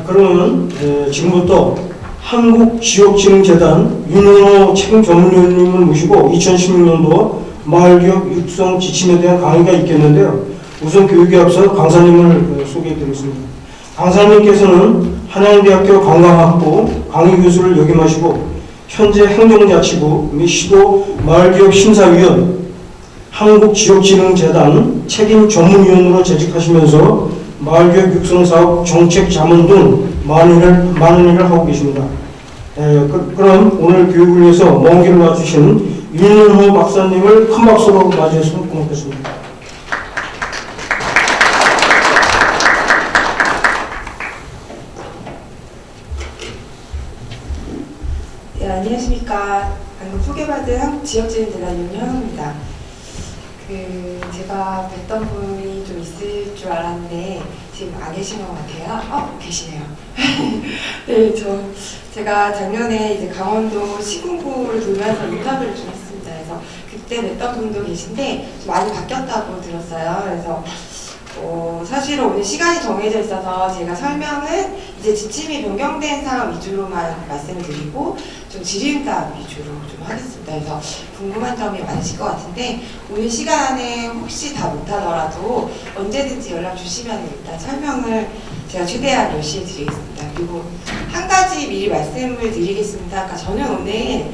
자, 그러면 에, 지금부터 한국지역진흥재단 윤현호 책임 전문위원님을 모시고 2016년도 마을기업 육성 지침에 대한 강의가 있겠는데요. 우선 교육에 앞서 강사님을 어, 소개해드리겠습니다. 강사님께서는 한양대학교 관광학부 강의교수를 역임하시고 현재 행정자치부 및 시도 마을기업 심사위원 한국지역진흥재단 책임 전문위원으로 재직하시면서 마을교육 육성사업 정책 자문 등 많은 일을, 많은 일을 하고 계십니다. 에, 그, 럼 오늘 교육을 위해서 먼 길을 와주신 윤은호 박사님을 큰 박수로 맞이했으면 고맙겠습니다. 네, 안녕하십니까. 방금 소개받은 한국지역진흥재단 윤현입니다. 그 제가 뵀던 분이 좀 있을 줄 알았는데 지금 안 계신 것 같아요. 어, 계시네요. 네, 저 제가 작년에 이제 강원도 시군구를 돌면서 인터뷰를 좀 했습니다. 그래서 그때 뵀던 분도 계신데 좀 많이 바뀌었다고 들었어요. 그래서 어, 사실은 오늘 시간이 정해져 있어서 제가 설명은 이제 지침이 변경된 사항 위주로만 말씀을 드리고 좀 질의응답 위주로 좀 하겠습니다. 그래서 궁금한 점이 많으실 것 같은데 오늘 시간에 혹시 다 못하더라도 언제든지 연락 주시면 일단 설명을 제가 최대한 열심히 드리겠습니다. 그리고 한 가지 미리 말씀을 드리겠습니다. 아까 저는 오늘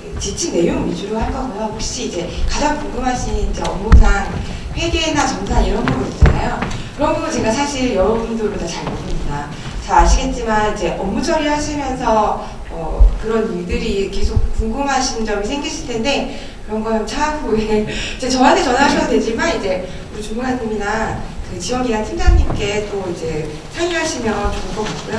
그 지침 내용 위주로 할 거고요. 혹시 이제 가장 궁금하신 이제 업무상 회계나 정산 이런 부분 있잖아요. 그런 부분 제가 사실 여러분들보다 잘 모릅니다. 잘 아시겠지만 이제 업무 처리하시면서 어, 그런 일들이 계속 궁금하신 점이 생기실 텐데 그런 건 차후에 이제 저한테 전화하셔도 되지만 이제 우리 주무관님이나 그 지원기관 팀장님께 또 이제 상의하시면 좋을 것 같고요.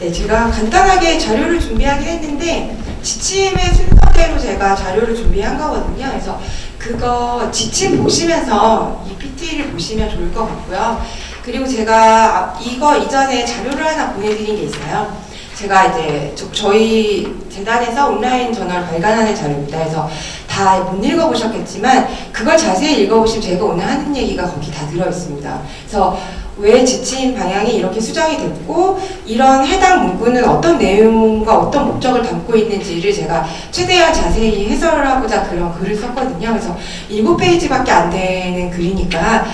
네, 제가 간단하게 자료를 준비하긴 했는데 지침의 순서대로 제가 자료를 준비한 거거든요. 그래서 그거 지침 보시면서 이 PT를 보시면 좋을 것 같고요. 그리고 제가 앞- 이거 이전에 자료를 하나 보내드린 게 있어요. 제가 이제 저, 저희 재단에서 온라인 저널 발간하는 자료입니다. 그래서 다 못 읽어보셨겠지만 그걸 자세히 읽어보시면 제가 오늘 하는 얘기가 거기 다 들어있습니다. 그래서 왜 지침 방향이 이렇게 수정이 됐고 이런 해당 문구는 어떤 내용과 어떤 목적을 담고 있는지를 제가 최대한 자세히 해설을 하고자 그런 글을 썼거든요. 그래서 7페이지밖에 안 되는 글이니까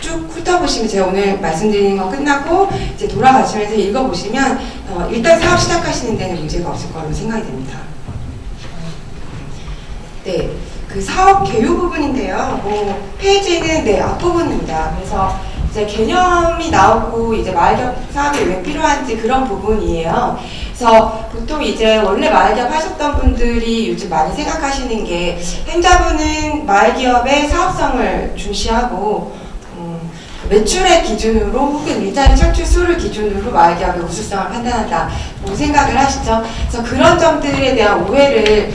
쭉 훑어보시면 제가 오늘 말씀드리는 거 끝나고 이제 돌아가시면서 읽어보시면 어, 일단 사업 시작하시는 데는 문제가 없을 거라고 생각이 됩니다. 네, 그 사업 개요 부분인데요. 뭐 페이지는 네 앞부분입니다. 그래서 이제 개념이 나오고 이제 마을기업 사업이 왜 필요한지 그런 부분이에요. 그래서 보통 이제 원래 마을기업 하셨던 분들이 요즘 많이 생각하시는 게 행자부는 마을기업의 사업성을 중시하고 음, 매출의 기준으로 혹은 일자리 창출 수를 기준으로 마을기업의 우수성을 판단한다고 생각을 하시죠. 그래서 그런 점들에 대한 오해를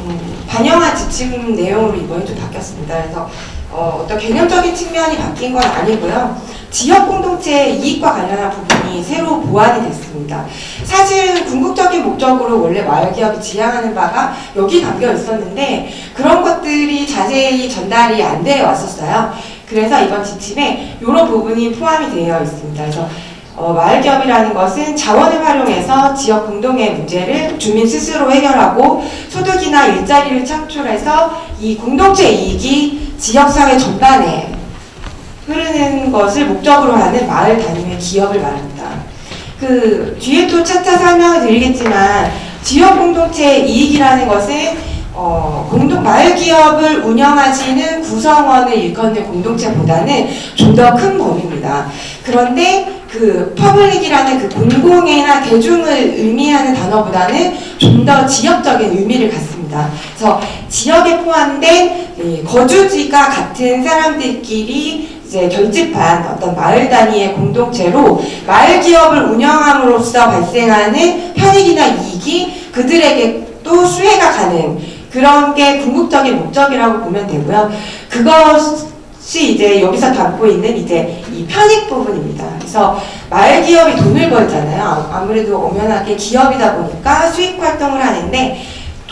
음, 반영한 지침 내용으로 이번에 좀 바뀌었습니다. 그래서 어, 떤 개념적인 측면이 바뀐 건 아니고요. 지역 공동체의 이익과 관련한 부분이 새로 보완이 됐습니다. 사실 궁극적인 목적으로 원래 마을기업이 지향하는 바가 여기 담겨 있었는데 그런 것들이 자세히 전달이 안 되어 왔었어요. 그래서 이번 지침에 이런 부분이 포함이 되어 있습니다. 그래서 어, 마을기업이라는 것은 자원을 활용해서 지역 공동의 문제를 주민 스스로 해결하고 소득이나 일자리를 창출해서 이 공동체 이익이 지역사회 전반에 흐르는 것을 목적으로 하는 마을 단위의 기업을 말합니다. 그 뒤에 또 차차 설명을 드리겠지만 지역 공동체의 이익이라는 것은 어, 공동 마을 기업을 운영하시는 구성원을 일컫는 공동체보다는 좀 더 큰 범위입니다. 그런데 그 public이라는 그 공공이나 대중을 의미하는 단어보다는 좀 더 지역적인 의미를 갖습니다. 그래서 지역에 포함된 이 거주지가 같은 사람들끼리 이제 결집한 어떤 마을 단위의 공동체로 마을 기업을 운영함으로써 발생하는 편익이나 이익이 그들에게 또 수혜가 가는 그런 게 궁극적인 목적이라고 보면 되고요. 그것이 이제 여기서 담고 있는 이제 이 편익 부분입니다. 그래서 마을 기업이 돈을 벌잖아요. 아무래도 엄연하게 기업이다 보니까 수익 활동을 하는데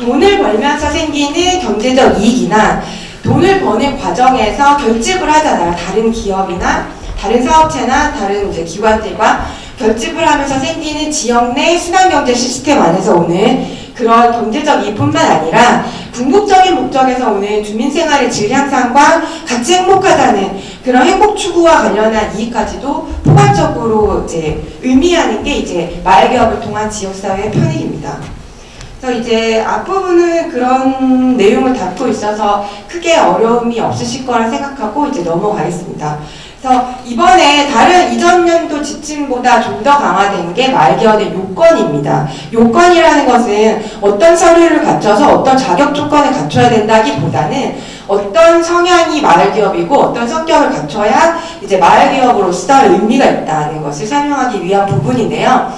돈을 벌면서 생기는 경제적 이익이나 돈을 버는 과정에서 결집을 하잖아요. 다른 기업이나 다른 사업체나 다른 이제 기관들과 결집을 하면서 생기는 지역 내 순환경제 시스템 안에서 오는 그런 경제적 이익뿐만 아니라 궁극적인 목적에서 오는 주민생활의 질 향상과 같이 행복하다는 그런 행복 추구와 관련한 이익까지도 포괄적으로 이제 의미하는 게 이제 마을개업을 통한 지역사회의 편익입니다. 그래서 이제 앞부분은 그런 내용을 담고 있어서 크게 어려움이 없으실 거라 생각하고 이제 넘어가겠습니다. 그래서 이번에 다른 이전 연도 지침보다 좀 더 강화된 게 말기업의 요건입니다. 요건이라는 것은 어떤 서류를 갖춰서 어떤 자격 조건을 갖춰야 된다기보다는 어떤 성향이 마을기업이고 어떤 성격을 갖춰야 이제 마을기업으로서 의미가 있다는 것을 설명하기 위한 부분인데요.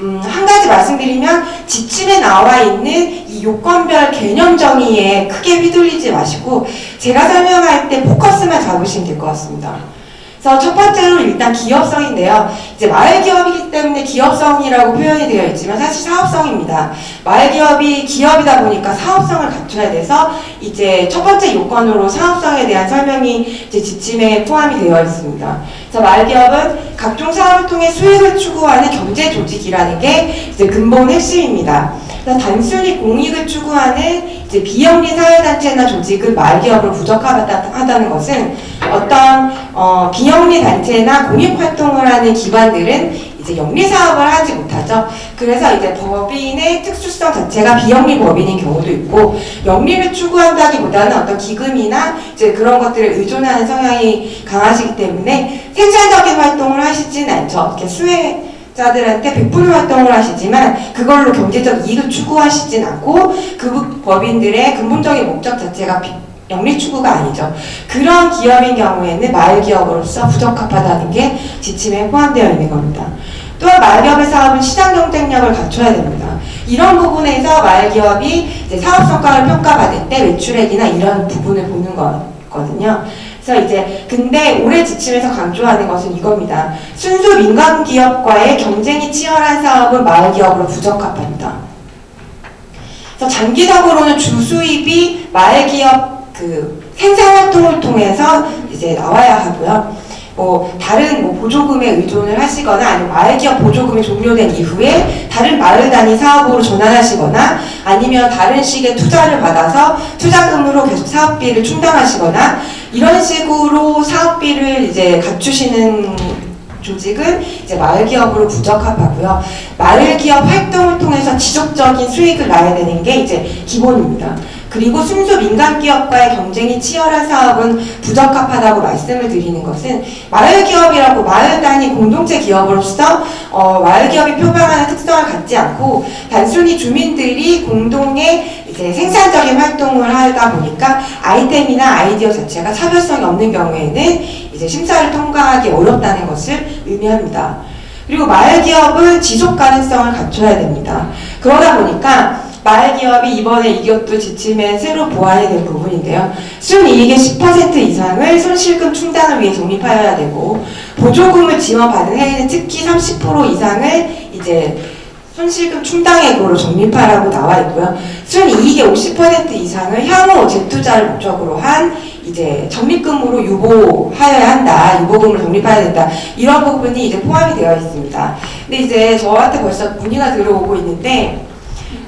음, 한 가지 말씀드리면 지침에 나와 있는 이 요건별 개념 정의에 크게 휘둘리지 마시고 제가 설명할 때 포커스만 잡으시면 될 것 같습니다. 그래서 첫 번째로 일단 기업성인데요. 이제 마을 기업이기 때문에 기업성이라고 표현이 되어 있지만 사실 사업성입니다. 마을 기업이 기업이다 보니까 사업성을 갖춰야 돼서 이제 첫 번째 요건으로 사업성에 대한 설명이 이제 지침에 포함이 되어 있습니다. 그래서 마을 기업은 각종 사업을 통해 수익을 추구하는 경제 조직이라는 게 이제 근본 핵심입니다. 단순히 공익을 추구하는 이제 비영리 사회단체나 조직은 마을기업으로 부적합하다는 것은 어떤 어, 비영리 단체나 공익활동을 하는 기관들은 이제 영리 사업을 하지 못하죠. 그래서 이제 법인의 특수성 자체가 비영리 법인인 경우도 있고 영리를 추구한다기보다는 어떤 기금이나 이제 그런 것들을 의존하는 성향이 강하시기 때문에 생산적인 활동을 하시진 않죠. 이렇게 수혜 자들한테 베푸는 활동을 하시지만 그걸로 경제적 이익을 추구하시진 않고 그 법인들의 근본적인 목적 자체가 비- 영리 추구가 아니죠. 그런 기업인 경우에는 마을 기업으로서 부적합하다는 게 지침에 포함되어 있는 겁니다. 또한 마을 기업의 사업은 시장 경쟁력을 갖춰야 됩니다. 이런 부분에서 마을 기업이 이제 사업 성과를 평가받을 때 매출액이나 이런 부분을 보는 거거든요. 그래서 이제 근데 올해 지침에서 강조하는 것은 이겁니다. 순수 민간 기업과의 경쟁이 치열한 사업은 마을 기업으로 부적합합니다. 장기적으로는 주 수입이 마을 기업 그 생산 활동을 통해서 이제 나와야 하고요. 뭐 다른 뭐 보조금에 의존을 하시거나 아니면 마을 기업 보조금이 종료된 이후에 다른 마을 단위 사업으로 전환하시거나 아니면 다른 식의 투자를 받아서 투자금으로 계속 사업비를 충당하시거나 이런 식으로 사업비를 이제 갖추시는 조직은 이제 마을 기업으로 부적합하고요. 마을 기업 활동을 통해서 지속적인 수익을 낳아야 되는 게 이제 기본입니다. 그리고 순수 민간 기업과의 경쟁이 치열한 사업은 부적합하다고 말씀을 드리는 것은 마을 기업이라고 마을 단위 공동체 기업으로서 어, 마을 기업이 표방하는 특성을 갖지 않고 단순히 주민들이 공동의 생산적인 활동을 하다 보니까 아이템이나 아이디어 자체가 차별성이 없는 경우에는 이제 심사를 통과하기 어렵다는 것을 의미합니다. 그리고 마을 기업은 지속 가능성을 갖춰야 됩니다. 그러다 보니까 마을 기업이 이번에 이것도 지침에 새로 보완이 된 부분인데요. 순이익의 10% 이상을 손실금 충당을 위해 적립하여야 되고 보조금을 지원받은 해에는 특히 30% 이상을 이제 손실금 충당액으로 적립하라고 나와 있고요. 순이익의 50% 이상을 향후 재투자를 목적으로 한 이제 적립금으로 유보하여야 한다. 유보금을 적립해야 된다. 이런 부분이 이제 포함이 되어 있습니다. 근데 이제 저한테 벌써 문의가 들어오고 있는데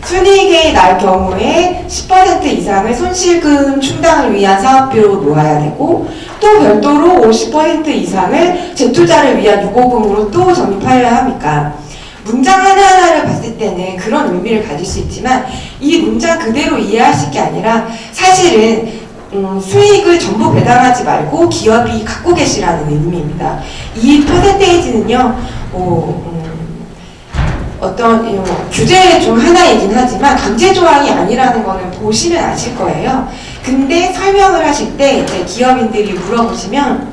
순이익이 날 경우에 10% 이상을 손실금 충당을 위한 사업비로 놓아야 되고 또 별도로 50% 이상을 재투자를 위한 유보금으로 또 적립하여야 합니까? 문장 하나하나를 봤을 때는 그런 의미를 가질 수 있지만 이 문장 그대로 이해하실 게 아니라 사실은 음, 수익을 전부 배당하지 말고 기업이 갖고 계시라는 의미입니다. 이 퍼센테이지는요, 뭐, 음, 어떤 이 뭐, 규제 중 하나이긴 하지만 강제 조항이 아니라는 거는 보시면 아실 거예요. 근데 설명을 하실 때 이제 기업인들이 물어보시면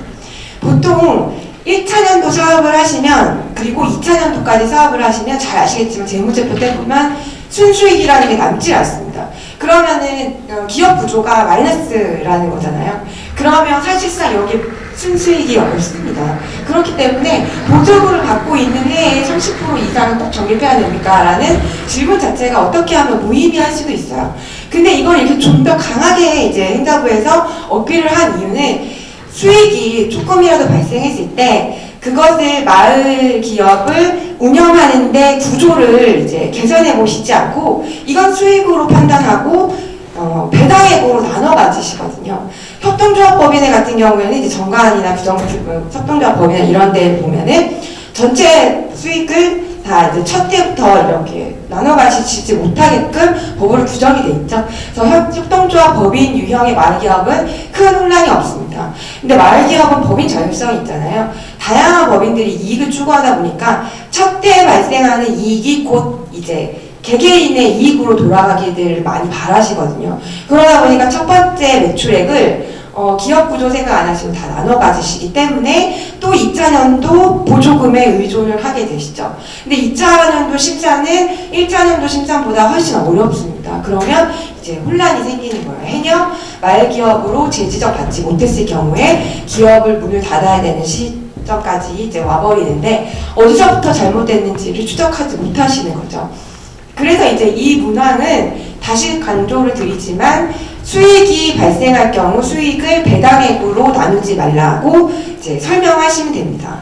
보통 1차년도 사업을 하시면 그리고 2차년도까지 사업을 하시면 잘 아시겠지만 재무제표 때 보면 순수익이라는 게 남지 않습니다. 그러면은 어, 기업 구조가 마이너스라는 거잖아요. 그러면 사실상 여기 순수익이 없습니다. 그렇기 때문에 보조금을 받고 있는 해에 30% 이상은 꼭 적립해야 됩니까? 라는 질문 자체가 어떻게 하면 무의미할 수도 있어요. 근데 이걸 이렇게 좀 더 강하게 이제 행자부에서 어필을 한 이유는 수익이 조금이라도 발생했을 때그 그것을 마을 기업을 운영하는데 구조를 이제 개선해 보시지 않고 이건 수익으로 판단하고 어, 배당액으로 나눠 가지시거든요. 협동조합법인회 같은 경우에는 이제 정관이나 규정 협동조합법이나 이런 데 보면은 전체 수익을 다 이제 첫 때부터 이렇게 나눠 가시지 못하게끔 법으로 규정이 돼 있죠. 그래서 협- 협동조합 법인 유형의 마을기업은 큰 혼란이 없습니다. 근데 마을기업은 법인 자율성이 있잖아요. 다양한 법인들이 이익을 추구하다 보니까 첫 때 발생하는 이익이 곧 이제 개개인의 이익으로 돌아가기를 많이 바라시거든요. 그러다 보니까 첫 번째 매출액을 어, 기업 구조 생각 안 하시고 다 나눠 가지시기 때문에 또 2차년도 보조금에 의존을 하게 되시죠. 근데 2차년도 심사는 1차년도 심사보다 훨씬 어렵습니다. 그러면 이제 혼란이 생기는 거예요. 해녕 말기업으로 재지적 받지 못했을 경우에 기업을 문을 닫아야 되는 시점까지 이제 와버리는데 어디서부터 잘못됐는지를 추적하지 못하시는 거죠. 그래서 이제 이 문화는 다시 강조를 드리지만 수익이 발생할 경우 수익을 배당액으로 나누지 말라고 이제 설명하시면 됩니다.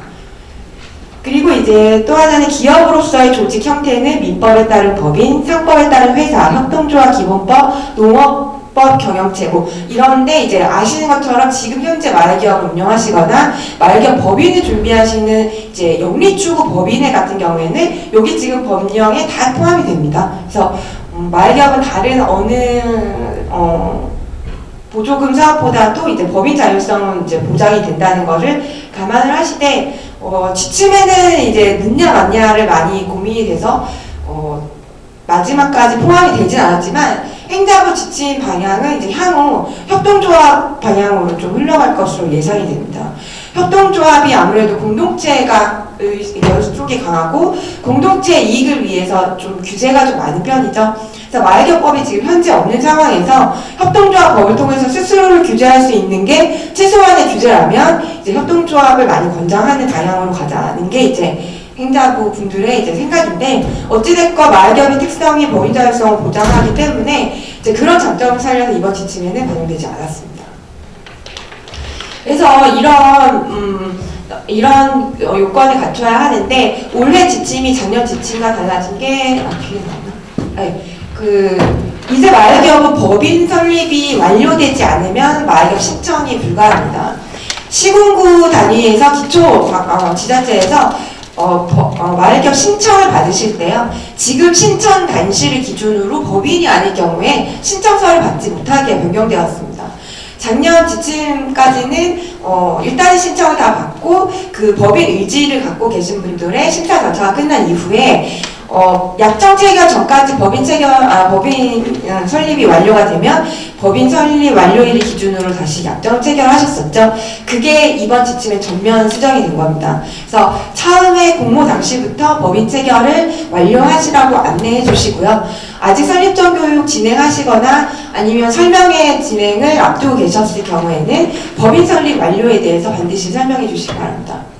그리고 이제 또 하나는 기업으로서의 조직 형태는 민법에 따른 법인, 상법에 따른 회사, 협동조합 기본법, 농업법 경영체고 이런데 이제 아시는 것처럼 지금 현재 말기업을 운영하시거나 말기업 법인을 준비하시는 이제 영리추구 법인회 같은 경우에는 여기 지금 법령에 다 포함이 됩니다. 그래서 음, 말기업은 다른 어느 어, 보조금 사업보다도 이제 법인 자율성은 이제 보장이 된다는 것을 감안을 하시되 어, 지침에는 이제 늦냐 맞냐를 많이 고민이 돼서 어, 마지막까지 포함이 되진 않았지만 행자부 지침 방향은 이제 향후 협동조합 방향으로 좀 흘러갈 것으로 예상이 됩니다. 협동조합이 아무래도 공동체가 의- 쪽이 강하고 공동체 이익을 위해서 좀 규제가 좀 많은 편이죠. 그래서 마을교법이 지금 현재 없는 상황에서 협동조합 법을 통해서 스스로를 규제할 수 있는 게 최소한의 규제라면 이제 협동조합을 많이 권장하는 방향으로 가자는 게 이제 행자부 분들의 이제 생각인데 어찌됐건 마을기업의 특성이 법인 자율성을 보장하기 때문에 이제 그런 장점을 살려서 이번 지침에는 반영되지 않았습니다. 그래서 이런 음, 이런 어, 요건을 갖춰야 하는데 올해 지침이 작년 지침과 달라진 게 아, 뒤에 나왔나? 아니, 그 이제 마을기업은 법인 설립이 완료되지 않으면 마을기업 신청이 불가합니다. 시군구 단위에서 기초 어, 지자체에서 어, 버- 어, 마을기업 신청을 받으실 때요. 지금 신청 단시를 기준으로 법인이 아닐 경우에 신청서를 받지 못하게 변경되었습니다. 작년 지침까지는 어, 일단 신청을 다 받고 그 법인 의지를 갖고 계신 분들의 심사 절차가 끝난 이후에 어, 약정 체결 전까지 법인 체결 아 법인 어, 설립이 완료가 되면 법인 설립 완료일을 기준으로 다시 약정 체결하셨었죠. 그게 이번 지침에 전면 수정이 된 겁니다. 그래서 처음에 공모 당시부터 법인 체결을 완료하시라고 안내해 주시고요. 아직 설립전 교육 진행하시거나 아니면 설명회 진행을 앞두고 계셨을 경우에는 법인 설립 완료에 대해서 반드시 설명해 주시기 바랍니다.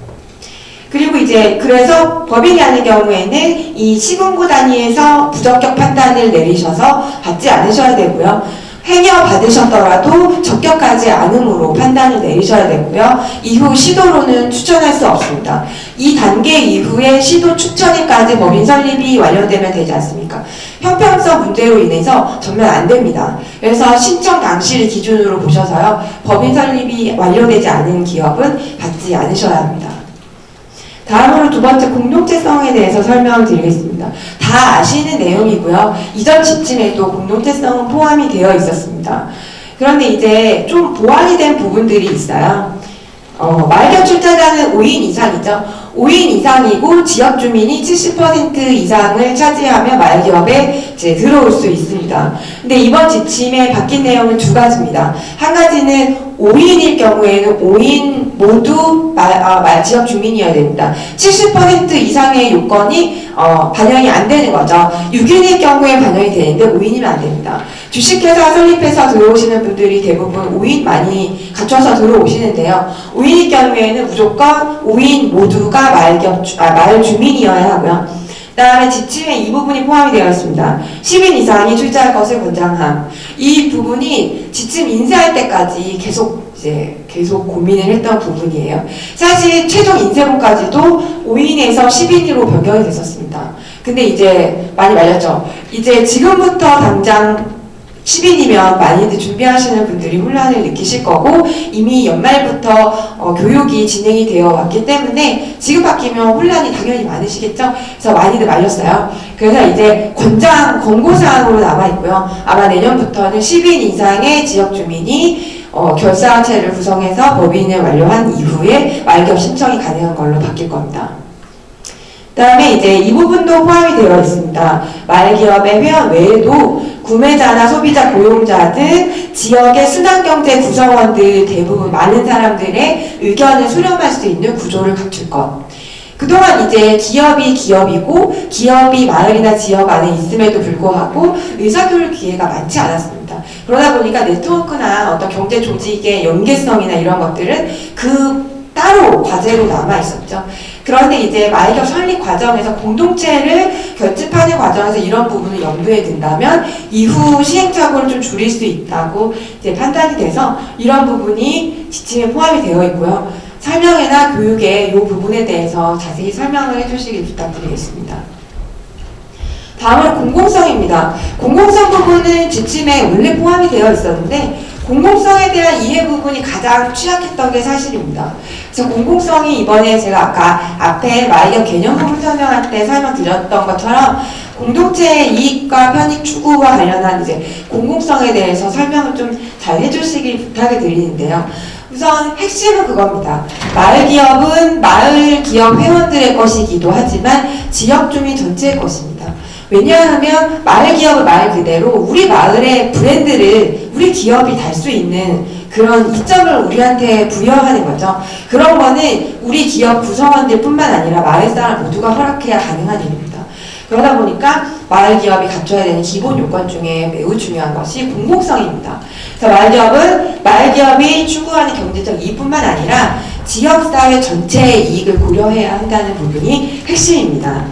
그리고 이제 그래서 법인이 아닌 경우에는 이 시군구 단위에서 부적격 판단을 내리셔서 받지 않으셔야 되고요. 행여 받으셨더라도 적격하지 않음으로 판단을 내리셔야 되고요. 이후 시도로는 추천할 수 없습니다. 이 단계 이후에 시도 추천일까지 법인 설립이 완료되면 되지 않습니까? 형평성 문제로 인해서 전면 안 됩니다. 그래서 신청 당시를 기준으로 보셔서요. 법인 설립이 완료되지 않은 기업은 받지 않으셔야 합니다. 다음으로 두 번째 공동체성에 대해서 설명을 드리겠습니다. 다 아시는 내용이고요. 이전 지침에도 공동체성은 포함이 되어 있었습니다. 그런데 이제 좀 보완이 된 부분들이 있어요. 어, 말격 출자자는 5인 이상이죠. 5인 이상이고 지역 주민이 70% 이상을 차지하며 말기업에 이제 들어올 수 있습니다. 근데 이번 지침에 바뀐 내용은 두 가지입니다. 한 가지는 5인일 경우에는 5인 모두 말, 아, 말 지역 주민이어야 됩니다. 70% 이상의 요건이 어, 반영이 안 되는 거죠. 6인일 경우에 반영이 되는데 5인이면 안 됩니다. 주식회사 설립해서 들어오시는 분들이 대부분 5인 많이 갖춰서 들어오시는데요. 5인일 경우에는 무조건 5인 모두가 주- 아, 말 주민이어야 하고요. 그 다음에 지침에 이 부분이 포함이 되어 있습니다. 10인 이상이 출자할 것을 권장함. 이 부분이 지침 인쇄할 때까지 계속 이제 계속 고민을 했던 부분이에요. 사실 최종 인쇄본까지도 5인에서 10인으로 변경이 됐었습니다. 근데 이제 많이 말렸죠. 이제 지금부터 당장 10인이면 많이들 준비하시는 분들이 혼란을 느끼실 거고 이미 연말부터 어, 교육이 진행이 되어 왔기 때문에 지금 바뀌면 혼란이 당연히 많으시겠죠. 그래서 많이들 말렸어요. 그래서 이제 권장 권고사항으로 남아 있고요. 아마 내년부터는 10인 이상의 지역 주민이 어, 결사체를 구성해서 법인을 완료한 이후에 말격 신청이 가능한 걸로 바뀔 겁니다. 그 다음에 이제 이 부분도 포함이 되어 있습니다. 말기업의 회원 외에도 구매자나 소비자, 고용자 등 지역의 순환경제 구성원들 대부분 많은 사람들의 의견을 수렴할 수 있는 구조를 갖출 것. 그동안 이제 기업이 기업이고 기업이 마을이나 지역 안에 있음에도 불구하고 의사교육 기회가 많지 않았습니다. 그러다 보니까 네트워크나 어떤 경제 조직의 연계성이나 이런 것들은 그 따로 과제로 남아 있었죠. 그런데 이제 마이격 설립 과정에서 공동체를 결집하는 과정에서 이런 부분을 염두에 둔다면 이후 시행착오를 좀 줄일 수 있다고 이제 판단이 돼서 이런 부분이 지침에 포함이 되어 있고요. 설명회나 교육에 이 부분에 대해서 자세히 설명을 해주시길 부탁드리겠습니다. 다음은 공공성입니다. 공공성 부분은 지침에 원래 포함이 되어 있었는데 공공성에 대한 이해 부분이 가장 취약했던 게 사실입니다. 그래서 공공성이 이번에 제가 아까 앞에 마이어 개념 부분 설명할 때 설명드렸던 것처럼 공동체의 이익과 편익 추구와 관련한 이제 공공성에 대해서 설명을 좀 잘 해주시길 부탁을 드리는데요. 우선 핵심은 그겁니다. 마을 기업은 마을 기업 회원들의 것이기도 하지만 지역 주민 전체의 것입니다. 왜냐하면 마을 기업은 말 그대로 우리 마을의 브랜드를 우리 기업이 달 수 있는 그런 이점을 우리한테 부여하는 거죠. 그런 거는 우리 기업 구성원들 뿐만 아니라 마을 사람 모두가 허락해야 가능한 일입니다. 그러다 보니까 마을 기업이 갖춰야 되는 기본 요건 중에 매우 중요한 것이 공공성입니다. 그래서 마을 기업은 마을 기업이 추구하는 경제적 이익뿐만 아니라 지역사회 전체의 이익을 고려해야 한다는 부분이 핵심입니다.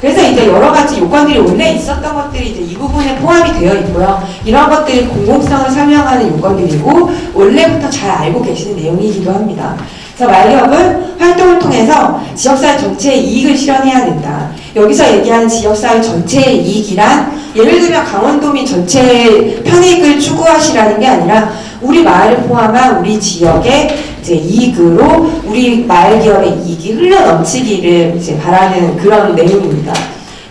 그래서 이제 여러 가지 요건들이 원래 있었던 것들이 이제 이 부분에 포함이 되어 있고요. 이런 것들이 공공성을 설명하는 요건들이고 원래부터 잘 알고 계시는 내용이기도 합니다. 그래서 말기업은 활동을 통해서 지역사회 전체의 이익을 실현해야 된다. 여기서 얘기하는 지역사회 전체의 이익이란 예를 들면 강원도민 전체의 편익을 추구하시라는 게 아니라 우리 마을을 포함한 우리 지역의 이익으로 우리 마을 기업의 이익이 흘러 넘치기를 이제 바라는 그런 내용입니다.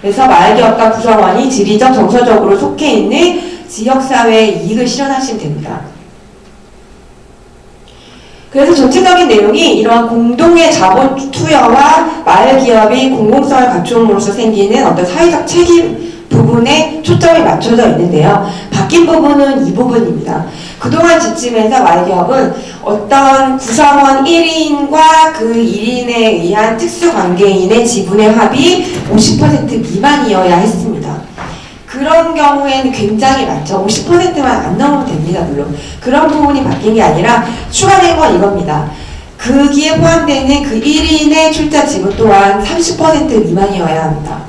그래서 마을 기업과 구성원이 지리적 정서적으로 속해 있는 지역 사회의 이익을 실현하시면 됩니다. 그래서 전체적인 내용이 이러한 공동의 자본 투여와 마을 기업이 공공성을 갖춤으로써 생기는 어떤 사회적 책임 부분에 초점이 맞춰져 있는데요. 바뀐 부분은 이 부분입니다. 그동안 지침에서 마을 기업은 어떤 구성원 1인과 그 1인에 의한 특수관계인의 지분의 합이 50% 미만이어야 했습니다. 그런 경우에는 굉장히 많죠. 50%만 안 넘으면 됩니다, 물론. 그런 부분이 바뀐 게 아니라 추가된 건 이겁니다. 거기에 포함되는 그 1인의 출자 지분 또한 30% 미만이어야 합니다.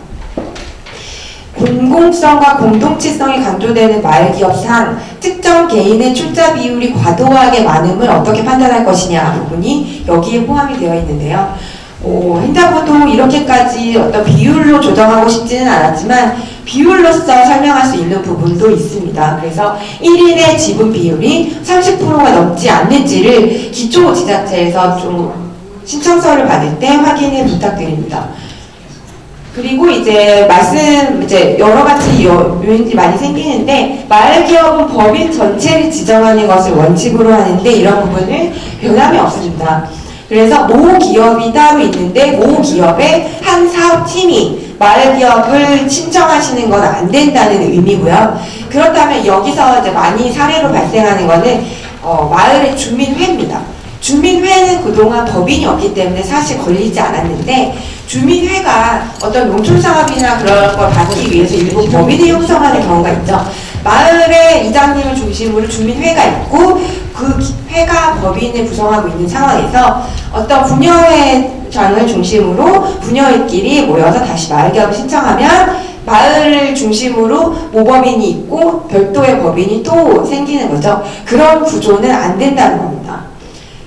공공성과 공동체성이 강조되는 마을기업상 특정 개인의 출자 비율이 과도하게 많음을 어떻게 판단할 것이냐 부분이 여기에 포함이 되어 있는데요. 오, 행자부도 이렇게까지 어떤 비율로 조정하고 싶지는 않았지만 비율로서 설명할 수 있는 부분도 있습니다. 그래서 1인의 지분 비율이 30%가 넘지 않는지를 기초 지자체에서 좀 신청서를 받을 때 확인을 부탁드립니다. 그리고 이제 말씀 이제 여러 가지 요- 요인들이 많이 생기는데 마을 기업은 법인 전체를 지정하는 것을 원칙으로 하는데 이런 부분은 변함이 없습니다. 그래서 모 기업이 따로 있는데 모 기업의 한 사업팀이 마을 기업을 신청하시는 건 안 된다는 의미고요. 그렇다면 여기서 이제 많이 사례로 발생하는 거는 어, 마을의 주민회입니다. 주민회는 그동안 법인이 없기 때문에 사실 걸리지 않았는데 주민회가 어떤 농촌 사업이나 그런 걸 받기 위해서 일부 법인을 형성하는 경우가 있죠. 마을의 이장님을 중심으로 주민회가 있고 그 기- 회가 법인을 구성하고 있는 상황에서 어떤 분여회 장을 중심으로 분여회끼리 모여서 다시 마을 개업을 신청하면 마을을 중심으로 모법인이 있고 별도의 법인이 또 생기는 거죠. 그런 구조는 안 된다는 겁니다.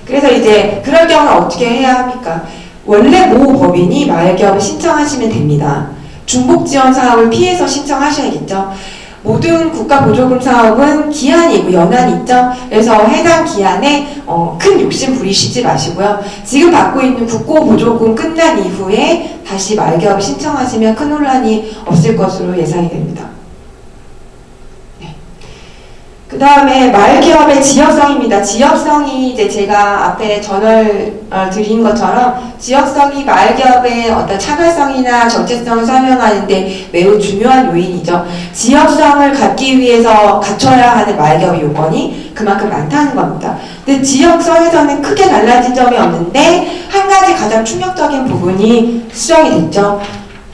그래서 이제 그럴 경우는 어떻게 해야 합니까? 원래 모 법인이 마을기업을 신청하시면 됩니다. 중복 지원 사업을 피해서 신청하셔야겠죠. 모든 국가 보조금 사업은 기한이 있고 연한이 있죠. 그래서 해당 기한에 어, 큰 욕심 부리시지 마시고요. 지금 받고 있는 국고 보조금 끝난 이후에 다시 말기업 신청하시면 큰 혼란이 없을 것으로 예상이 됩니다. 그 다음에 말기업의 지역성입니다. 지역성이 이제 제가 앞에 전월 어, 드린 것처럼 지역성이 말기업의 어떤 차별성이나 정체성을 설명하는데 매우 중요한 요인이죠. 지역성을 갖기 위해서 갖춰야 하는 말기업의 요건이 그만큼 많다는 겁니다. 근데 지역성에서는 크게 달라진 점이 없는데 한 가지 가장 충격적인 부분이 수정이 됐죠.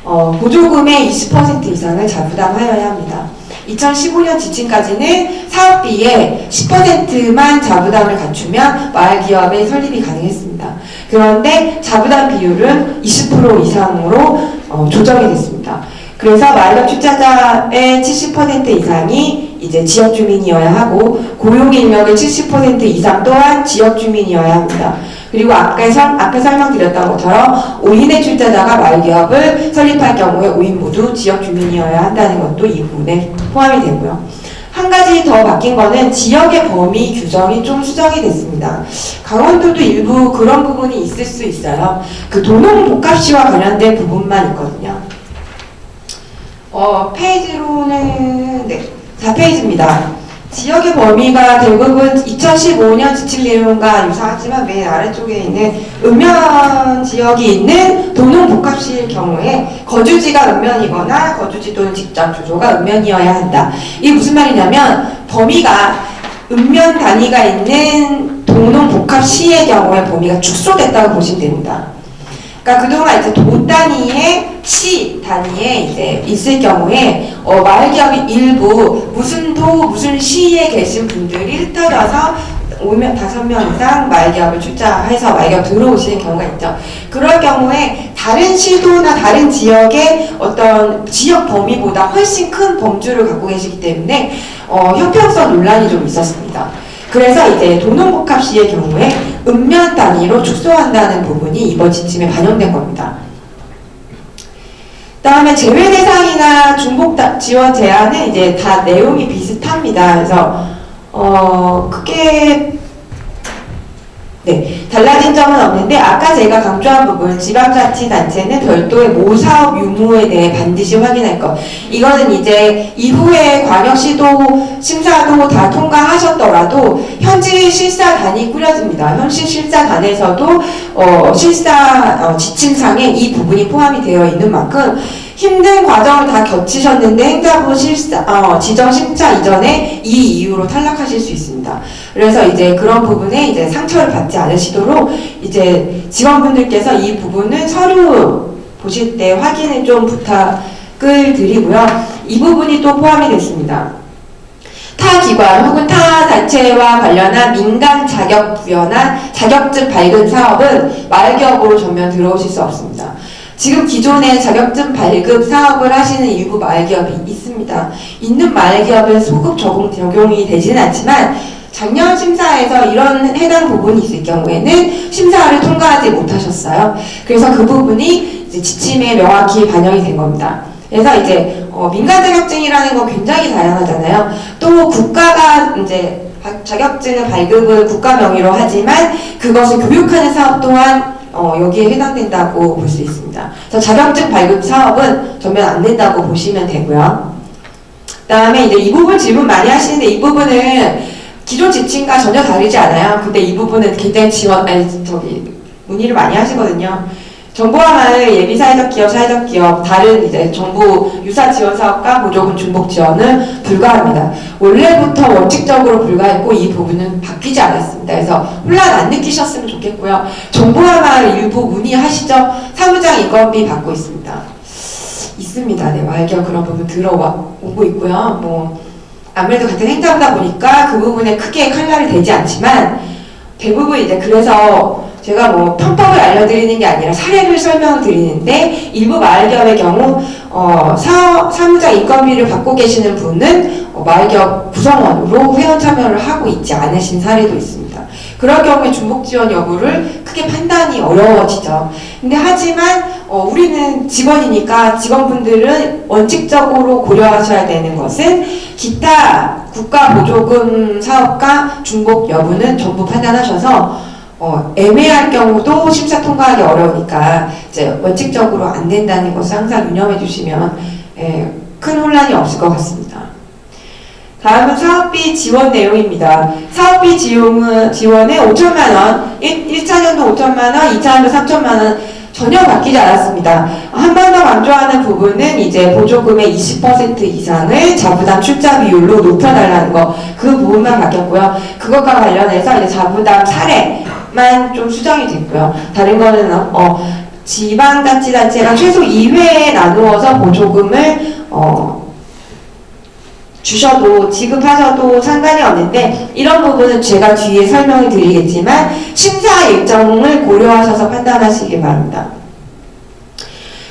어, 보조금의 20% 이상을 자부담하여야 합니다. 2015년 지침까지는 사업비의 10%만 자부담을 갖추면 마을 기업의 설립이 가능했습니다. 그런데 자부담 비율은 20% 이상으로 어, 조정이 됐습니다. 그래서 마을기업 출자자의 70% 이상이 이제 지역 주민이어야 하고 고용 인력의 70% 이상 또한 지역 주민이어야 합니다. 그리고 아까 설, 앞에 설명드렸던 것처럼 5인의 출자자가 마을기업을 설립할 경우에 5인 모두 지역 주민이어야 한다는 것도 이 부분에 포함이 되고요. 한 가지 더 바뀐 거는 지역의 범위 규정이 좀 수정이 됐습니다. 강원도도 일부 그런 부분이 있을 수 있어요. 그 도농 복합시와 관련된 부분만 있거든요. 어, 페이지로는 네, 4페이지입니다. 지역의 범위가 대부분 2015년 지침 내용과 유사하지만 맨 아래쪽에 있는 읍면 지역이 있는 도농 복합시일 경우에 거주지가 읍면이거나 거주지 또는 직장 주소가 읍면이어야 한다. 이게 무슨 말이냐면 범위가 읍면 단위가 있는 도농 복합시의 경우에 범위가 축소됐다고 보시면 됩니다. 그러니까 그동안 이제 도 단위의 시 단위에 이제 있을 경우에 어, 마을 기업이 일부 무슨 도 무슨 시에 계신 분들이 흩어져서 오면 다섯 명 이상 마을 기업을 출자해서 마을 기업 들어오시는 경우가 있죠. 그럴 경우에 다른 시도나 다른 지역의 어떤 지역 범위보다 훨씬 큰 범주를 갖고 계시기 때문에 어, 형평성 논란이 좀 있었습니다. 그래서 이제 도농복합 시의 경우에 읍면 단위로 축소한다는 부분이 이번 지침에 반영된 겁니다. 다음에 제외 대상이나 중복 다- 지원 제한은 이제 다 내용이 비슷합니다. 그래서 어 크게 네 달라진 점은 없는데 아까 제가 강조한 부분 지방자치단체는 별도의 모사업 유무에 대해 반드시 확인할 것 이거는 이제 이후에 광역시도 심사도 다 통과하셨더라도 현지 실사단이 꾸려집니다. 현지 실사단에서도 어, 실사 어, 지침상에 이 부분이 포함이 되어 있는 만큼 힘든 과정을 다 겪으셨는데 행자부 실사 어, 지정 심사 이전에 이 이유로 탈락하실 수 있습니다. 그래서 이제 그런 부분에 이제 상처를 받지 않으시도록 이제 직원분들께서 이 부분은 서류 보실 때 확인을 좀 부탁을 드리고요. 이 부분이 또 포함이 됐습니다. 타 기관 혹은 타 단체와 관련한 민간 자격 부여나 자격증 발급 사업은 마을기업으로 전면 들어오실 수 없습니다. 지금 기존에 자격증 발급 사업을 하시는 일부 마을기업이 있습니다. 있는 마을기업은 소급 적용, 적용이 되지는 않지만 작년 심사에서 이런 해당 부분이 있을 경우에는 심사를 통과하지 못하셨어요. 그래서 그 부분이 지침에 명확히 반영이 된 겁니다. 그래서 이제 어, 민간 자격증이라는 건 굉장히 다양하잖아요. 또 국가가 이제 바- 자격증을 발급을 국가 명의로 하지만 그것을 교육하는 사업 또한 어, 여기에 해당된다고 볼 수 있습니다. 그래서 자격증 발급 사업은 전면 안 된다고 보시면 되고요. 그 다음에 이제 이 부분 질문 많이 하시는데 이 부분은 기존 지침과 전혀 다르지 않아요. 근데 이 부분은 굉장히 지원 아니 저기 문의를 많이 하시거든요. 정보화 마을 예비 사회적 기업, 사회적 기업 다른 이제 정부 유사 지원 사업과 보조금 중복 지원은 불가합니다. 원래부터 원칙적으로 불가했고 이 부분은 바뀌지 않았습니다. 그래서 혼란 안 느끼셨으면 좋겠고요. 정보화 마을 일부 문의하시죠. 사무장 인건비 받고 있습니다. 있습니다. 네, 마을기업 그런 부분 들어오고 있고요. 뭐 아무래도 같은 행정다 보니까 그 부분에 크게 칼날이 되지 않지만 대부분 이제 그래서 제가 뭐 편법을 알려드리는 게 아니라 사례를 설명드리는데 일부 마을기업의 경우 어, 사, 사무자 인건비를 받고 계시는 분은 어, 마을기업 구성원으로 회원 참여를 하고 있지 않으신 사례도 있습니다. 그럴 경우에 중복 지원 여부를 크게 판단이 어려워지죠. 근데 하지만 어, 우리는 직원이니까 직원분들은 원칙적으로 고려하셔야 되는 것은 기타 국가 보조금 사업과 중복 여부는 전부 판단하셔서 어, 애매할 경우도 심사 통과하기 어려우니까 이제 원칙적으로 안 된다는 것을 항상 유념해 주시면 예, 큰 혼란이 없을 것 같습니다. 다음은 사업비 지원 내용입니다. 사업비 지원은, 지원에 5천만 원, 1, 1차년도 5천만 원, 2차년도 3천만 원 전혀 바뀌지 않았습니다. 한 번 더 강조하는 부분은 이제 보조금의 20% 이상을 자부담 출자 비율로 높여달라는 거, 그 부분만 바뀌었고요. 그것과 관련해서 이제 자부담 사례만 좀 수정이 됐고요. 다른 거는 어, 지방자치단체가 최소 2회에 나누어서 보조금을 어, 주셔도 지급하셔도 상관이 없는데 이런 부분은 제가 뒤에 설명을 드리겠지만 심사 일정을 고려하셔서 판단하시기 바랍니다.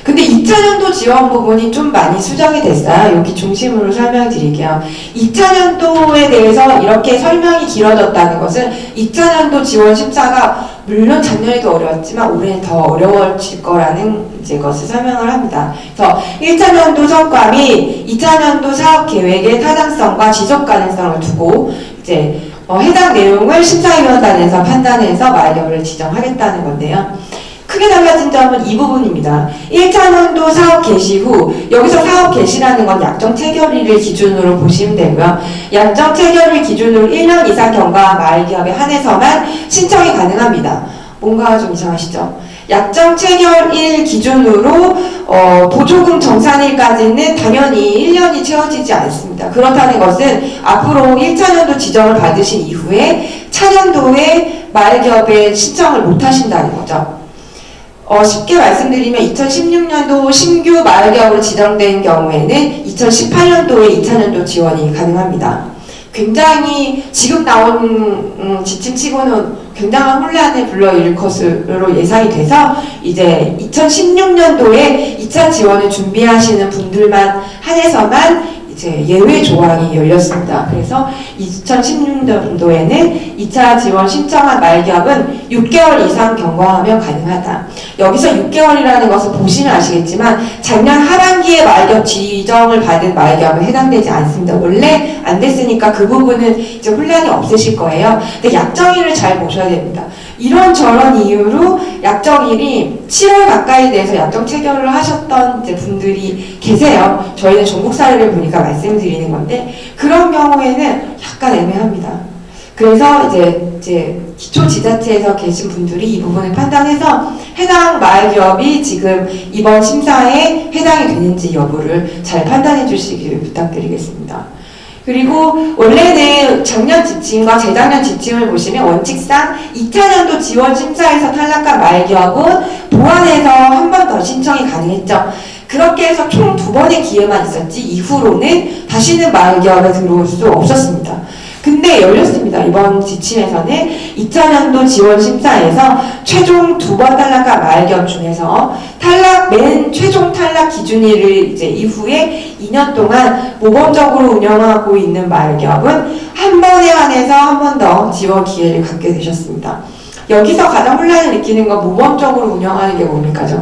근데 2차년도 지원 부분이 좀 많이 수정이 됐어요. 여기 중심으로 설명드릴게요. 2차년도에 대해서 이렇게 설명이 길어졌다는 것은 2차년도 지원 심사가 물론 작년에도 어려웠지만 올해는 더 어려워질 거라는 이제 것을 설명을 합니다. 그래서 1차 년도 성과 및 2차 년도 사업 계획의 타당성과 지속 가능성을 두고 이제 어, 해당 내용을 심사위원단에서 판단해서 마이력을 지정하겠다는 건데요. 크게 달라진 점은 이 부분입니다. 1차년도 사업 개시 후 여기서 사업 개시라는 건 약정 체결일을 기준으로 보시면 되고요. 약정 체결일 기준으로 1년 이상 경과한 마을기업에 한해서만 신청이 가능합니다. 뭔가 좀 이상하시죠? 약정 체결일 기준으로 어, 보조금 정산일까지는 당연히 1년이 채워지지 않습니다. 그렇다는 것은 앞으로 1차 년도 지정을 받으신 이후에 차년도에 마을기업에 신청을 못 하신다는 거죠. 어, 쉽게 말씀드리면 2016년도 신규 마을기업으로 지정된 경우에는 2018년도에 2차년도 지원이 가능합니다. 굉장히 지금 나온 음, 지침치고는 굉장한 혼란을 불러일으킬 것으로 예상이 돼서 이제 2016년도에 2차 지원을 준비하시는 분들만 한해서만 이제 예외 조항이 열렸습니다. 그래서 2016년도에는 2차 지원 신청한 말기업은 6개월 이상 경과하면 가능하다. 여기서 6개월이라는 것을 보시면 아시겠지만 작년 하반기에 말기업 지정을 받은 말기업은 해당되지 않습니다. 원래 안 됐으니까 그 부분은 이제 혼란이 없으실 거예요. 근데 약정일을 잘 보셔야 됩니다. 이런 저런 이유로 약정일이 7월 가까이 돼서 약정 체결을 하셨던 분들이 계세요. 저희는 전국 사례를 보니까 말씀드리는 건데 그런 경우에는 약간 애매합니다. 그래서 이제 이제 기초 지자체에서 계신 분들이 이 부분을 판단해서 해당 마을 기업이 지금 이번 심사에 해당이 되는지 여부를 잘 판단해 주시기를 부탁드리겠습니다. 그리고 원래는 작년 지침과 재작년 지침을 보시면 원칙상 2차 년도 지원 심사에서 탈락한 기업은 보완해서 한 번 더 신청이 가능했죠. 그렇게 해서 총 두 번의 기회만 있었지 이후로는 다시는 마을 기업에 들어올 수 없었습니다. 근데 열렸습니다. 이번 지침에서는 2000년도 지원 심사에서 최종 두 번 탈락한 마을기업 중에서 탈락 맨 최종 탈락 기준일을 이제 이후에 2년 동안 모범적으로 운영하고 있는 마을기업은 한 번에 한해서 한 번 더 지원 기회를 갖게 되셨습니다. 여기서 가장 혼란을 느끼는 건 모범적으로 운영하는 게 뭡니까? 죠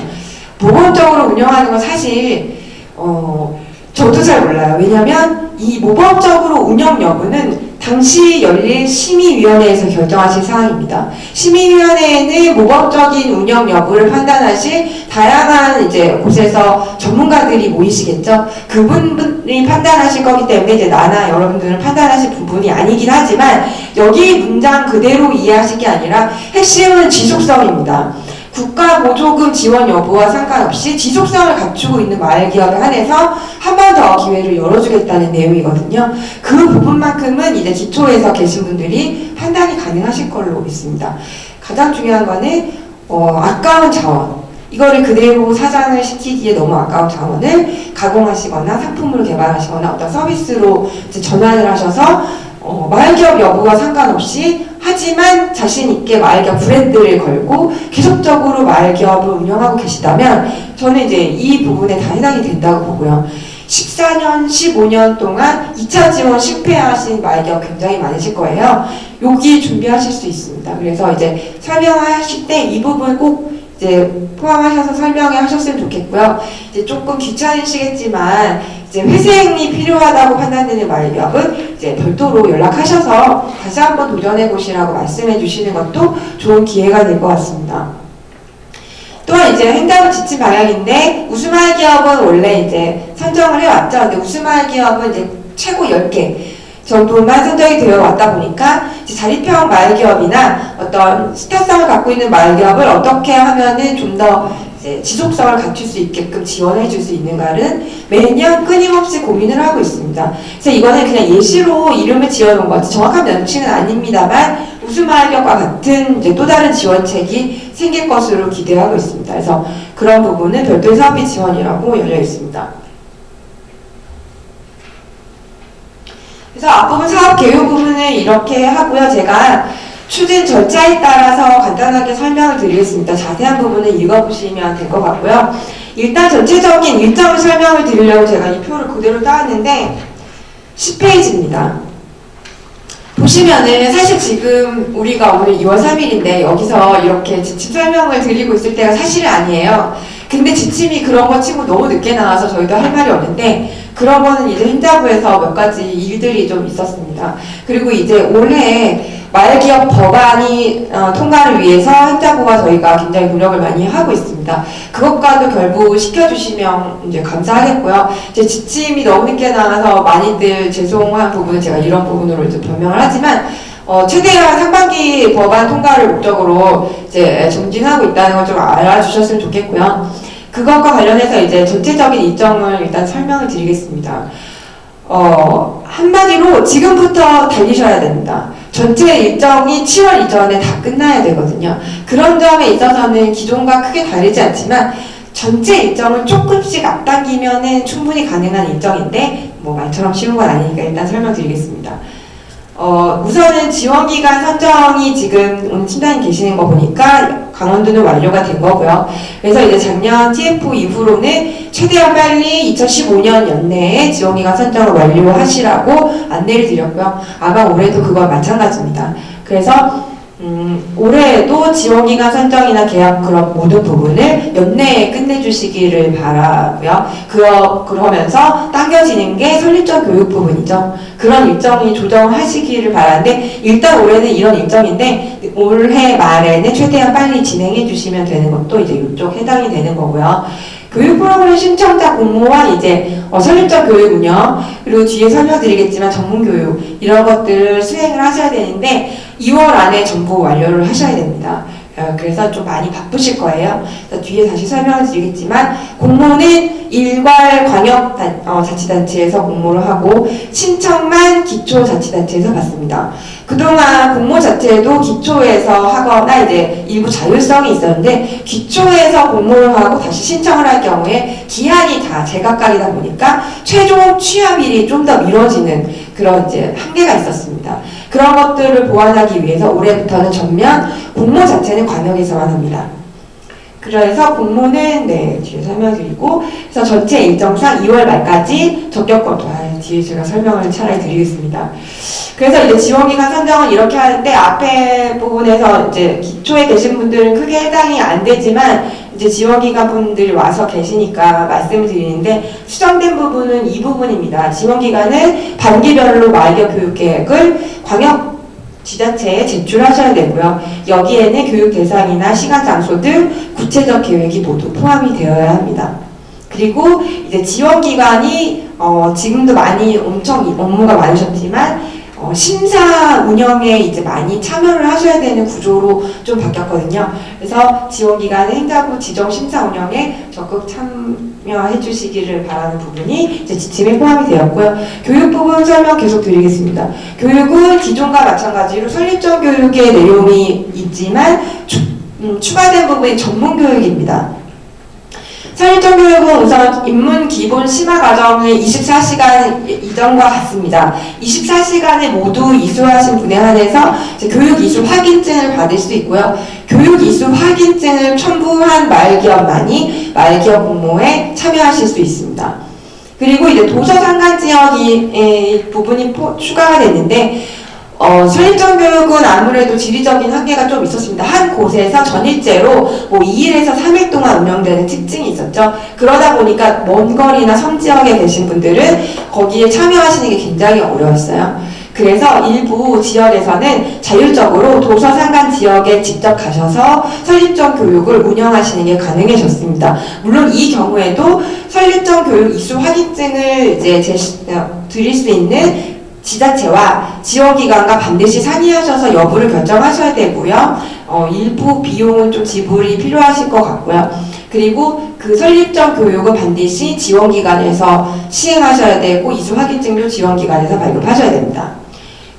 모범적으로 운영하는 건 사실 어 저도 잘 몰라요. 왜냐하면 이 모범적으로 운영 여부는 당시 열린 심의위원회에서 결정하실 사항입니다. 심의위원회에는 모범적인 운영 여부를 판단하실 다양한 이제 곳에서 전문가들이 모이시겠죠. 그분들이 판단하실 거기 때문에 이제 나나 여러분들은 판단하실 부분이 아니긴 하지만 여기 문장 그대로 이해하실 게 아니라 핵심은 지속성입니다. 국가 보조금 지원 여부와 상관없이 지속성을 갖추고 있는 마을 기업에 한해서 한 번 더 기회를 열어주겠다는 내용이거든요. 그 부분만큼은 이제 기초에서 계신 분들이 판단이 가능하실 걸로 믿습니다. 가장 중요한 거는 어, 아까운 자원. 이거를 그대로 사장을 시키기에 너무 아까운 자원을 가공하시거나 상품을 개발하시거나 어떤 서비스로 전환을 하셔서 어, 마을기업 여부와 상관없이 하지만 자신 있게 마을기업 브랜드를 걸고 계속적으로 마을기업을 운영하고 계시다면 저는 이제 이 부분에 다 해당이 된다고 보고요. 14년, 15년 동안 2차 지원 실패하신 말기업 굉장히 많으실 거예요. 여기 준비하실 수 있습니다. 그래서 이제 설명하실 때 이 부분 꼭 이제 포함하셔서 설명을 하셨으면 좋겠고요. 이제 조금 귀찮으시겠지만 이제 회생이 필요하다고 판단되는 말기업은 이제 별도로 연락하셔서 다시 한번 도전해 보시라고 말씀해 주시는 것도 좋은 기회가 될 것 같습니다. 또한 이제 행정은 지침 방향인데 우수말 기업은 원래 이제 선정을 해왔죠. 근데 우수말 기업은 이제 최고 10개 정도만 선정이 되어 왔다 보니까 자립형 마을 기업이나 어떤 스타성을 갖고 있는 마을 기업을 어떻게 하면은 좀 더 지속성을 갖출 수 있게끔 지원해 줄 수 있는가를 매년 끊임없이 고민을 하고 있습니다. 그래서 이거는 그냥 예시로 이름을 지어놓은 거지 정확한 명칭은 아닙니다만 우수마을 기업과 같은 이제 또 다른 지원책이 생길 것으로 기대하고 있습니다. 그래서 그런 부분은 별도의 사업비 지원이라고 열려 있습니다. 그래서 앞부분 사업 개요 부분을 이렇게 하고요. 제가 추진 절차에 따라서 간단하게 설명을 드리겠습니다. 자세한 부분은 읽어보시면 될 것 같고요. 일단 전체적인 일정을 설명을 드리려고 제가 이 표를 그대로 따왔는데 10페이지입니다. 보시면은 사실 지금 우리가 오늘 2월 3일인데 여기서 이렇게 지침 설명을 드리고 있을 때가 사실은 아니에요. 근데 지침이 그런 거 치고 너무 늦게 나와서 저희도 할 말이 없는데 그런 거는 이제 행자부에서 몇 가지 일들이 좀 있었습니다. 그리고 이제 올해 말기업 법안이 어, 통과를 위해서 행자부가 저희가 굉장히 노력을 많이 하고 있습니다. 그것과도 결부 시켜주시면 이제 감사하겠고요. 이제 지침이 너무 늦게 나와서 많이들 죄송한 부분은 제가 이런 부분으로 이제 변명을 하지만 어, 최대한 상반기 법안 통과를 목적으로 이제 정진하고 있다는 걸 좀 알아주셨으면 좋겠고요. 그것과 관련해서 이제 전체적인 일정을 일단 설명을 드리겠습니다. 어, 한마디로 지금부터 달리셔야 됩니다. 전체 일정이 7월 이전에 다 끝나야 되거든요. 그런 점에 있어서는 기존과 크게 다르지 않지만 전체 일정을 조금씩 앞당기면 충분히 가능한 일정인데 뭐 말처럼 쉬운 건 아니니까 일단 설명드리겠습니다. 어, 우선은 지원기간 선정이 지금 오늘 팀장님 계시는 거 보니까 강원도는 완료가 된 거고요. 그래서 이제 작년 TF 이후로는 최대한 빨리 2015년 연내에 지원기간 선정을 완료하시라고 안내를 드렸고요. 아마 올해도 그거 마찬가지입니다. 그래서 음, 올해에도 지원기간 선정이나 계약 그런 모든 부분을 연내에 끝내주시기를 바라고요. 그러, 그러면서 당겨지는 게 설립적 교육 부분이죠. 그런 일정이 조정하시기를 바라는데 일단 올해는 이런 일정인데 올해 말에는 최대한 빨리 진행해 주시면 되는 것도 이제 이쪽 해당이 되는 거고요. 교육 프로그램 신청자 공모와 이제 어, 설립적 교육 운영 그리고 뒤에 설명드리겠지만 전문 교육 이런 것들을 수행을 하셔야 되는데 2월 안에 전부 완료를 하셔야 됩니다. 어, 그래서 좀 많이 바쁘실 거예요. 뒤에 다시 설명을 드리겠지만 공모는 일괄 광역 어, 자치단체에서 공모를 하고 신청만 기초자치단체에서 받습니다. 그동안 공모 자체도 기초에서 하거나 이제 일부 자율성이 있었는데 기초에서 공모를 하고 다시 신청을 할 경우에 기한이 다 제각각이다 보니까 최종 취합일이 좀 더 미뤄지는 그런 이제 한계가 있었습니다. 그런 것들을 보완하기 위해서 올해부터는 전면 공모 자체는 광역에서만 합니다. 그래서 공모는 네 뒤에 설명드리고 그래서 전체 일정상 2월 말까지 적격권 아, 뒤에 제가 설명을 차라리 드리겠습니다. 그래서 이제 지원기간 선정은 이렇게 하는데 앞에 부분에서 이제 기초에 계신 분들은 크게 해당이 안 되지만 이제 지원기간 분들이 와서 계시니까 말씀을 드리는데 수정된 부분은 이 부분입니다. 지원기간은 반기별로 마이겨 교육계획을 광역 지자체에 제출하셔야 되고요. 여기에는 교육 대상이나 시간, 장소 등 구체적 계획이 모두 포함이 되어야 합니다. 그리고 이제 지원기관이 어, 지금도 많이 엄청 업무가 많으셨지만 어, 심사 운영에 이제 많이 참여를 하셔야 되는 구조로 좀 바뀌었거든요. 그래서 지원기관 행자부 지정 심사 운영에 적극 참여해 주시기를 바라는 부분이 이제 지침에 포함이 되었고요. 교육 부분 설명 계속 드리겠습니다. 교육은 기존과 마찬가지로 설립적 교육의 내용이 있지만 추, 음, 추가된 부분이 전문 교육입니다. 설립적 교육은 우선 입문 기본 심화 과정을 24시간 이전과 같습니다. 24시간에 모두 이수하신 분에 한해서 교육 이수 확인증을 받을 수 있고요. 교육 이수 확인증을 첨부한 말기업만이 말기업 공모에 참여하실 수 있습니다. 그리고 이제 도서 상간 지역이 에, 부분이 포- 추가가 됐는데 어, 설립적 교육은 아무래도 지리적인 한계가 좀 있었습니다. 한 곳에서 전일제로 뭐 2일에서 3일 동안 운영되는 특징이 있었죠. 그러다 보니까 먼 거리나 섬 지역에 계신 분들은 거기에 참여하시는 게 굉장히 어려웠어요. 그래서 일부 지역에서는 자율적으로 도서 상간 지역에 직접 가셔서 설립적 교육을 운영하시는 게 가능해졌습니다. 물론 이 경우에도 설립적 교육 이수 확인증을 이제 제시, 어, 드릴 수 있는 지자체와 지원기관과 반드시 상의하셔서 여부를 결정하셔야 되고요. 어, 일부 비용은 좀 지불이 필요하실 것 같고요. 그리고 그 설립적 교육은 반드시 지원기관에서 시행하셔야 되고 이수 확인증도 지원기관에서 발급하셔야 됩니다.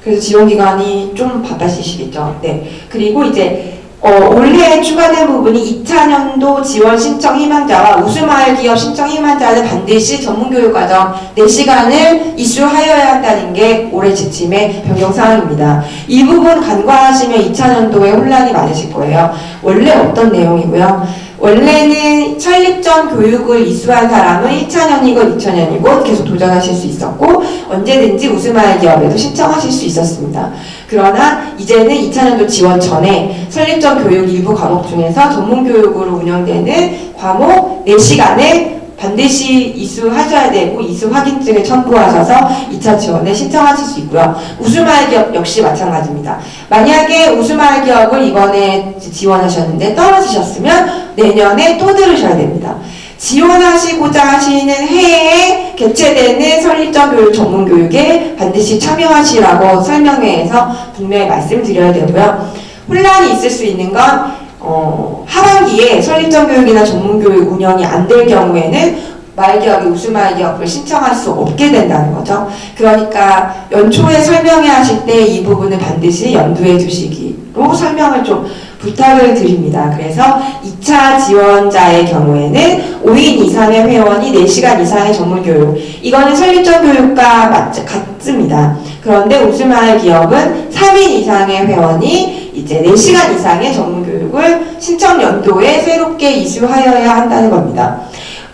그래서 지원기관이 좀 바빠지시겠죠. 네. 그리고 이제 어, 올해 추가된 부분이 2차년도 지원 신청 희망자와 우수마을 기업 신청 희망자는 반드시 전문교육과정 4시간을 이수하여야 한다는 게 올해 지침의 변경사항입니다. 이 부분 간과하시면 2차년도에 혼란이 많으실 거예요. 원래 어떤 내용이고요. 원래는 설립전 교육을 이수한 사람은 1차년이건 2차년이건 계속 도전하실 수 있었고 언제든지 우수마을 기업에도 신청하실 수 있었습니다. 그러나 이제는 2차년도 지원 전에 설립전 교육 일부 과목 중에서 전문교육으로 운영되는 과목 4시간에 반드시 이수하셔야 되고 이수 확인증을 첨부하셔서 2차 지원에 신청하실 수 있고요. 우수마을 기업 역시 마찬가지입니다. 만약에 우수마을 기업을 이번에 지원하셨는데 떨어지셨으면 내년에 또 들으셔야 됩니다. 지원하시고자 하시는 해에 개최되는 설립적 교육 전문 교육에 반드시 참여하시라고 설명회에서 분명히 말씀드려야 되고요. 혼란이 있을 수 있는 건 어, 하반기에 설립적 교육이나 전문 교육 운영이 안 될 경우에는 마을기업이 우수마을기업을 신청할 수 없게 된다는 거죠. 그러니까 연초에 설명회 하실 때 이 부분을 반드시 염두에 두시기로 설명을 좀 부탁을 드립니다. 그래서 2차 지원자의 경우에는 5인 이상의 회원이 4시간 이상의 전문교육 이거는 설립적 교육과 맞, 같습니다. 그런데 우수마을 기업은 3인 이상의 회원이 이제 4시간 이상의 전문교육 을 신청 연도에 새롭게 이수하여야 한다는 겁니다.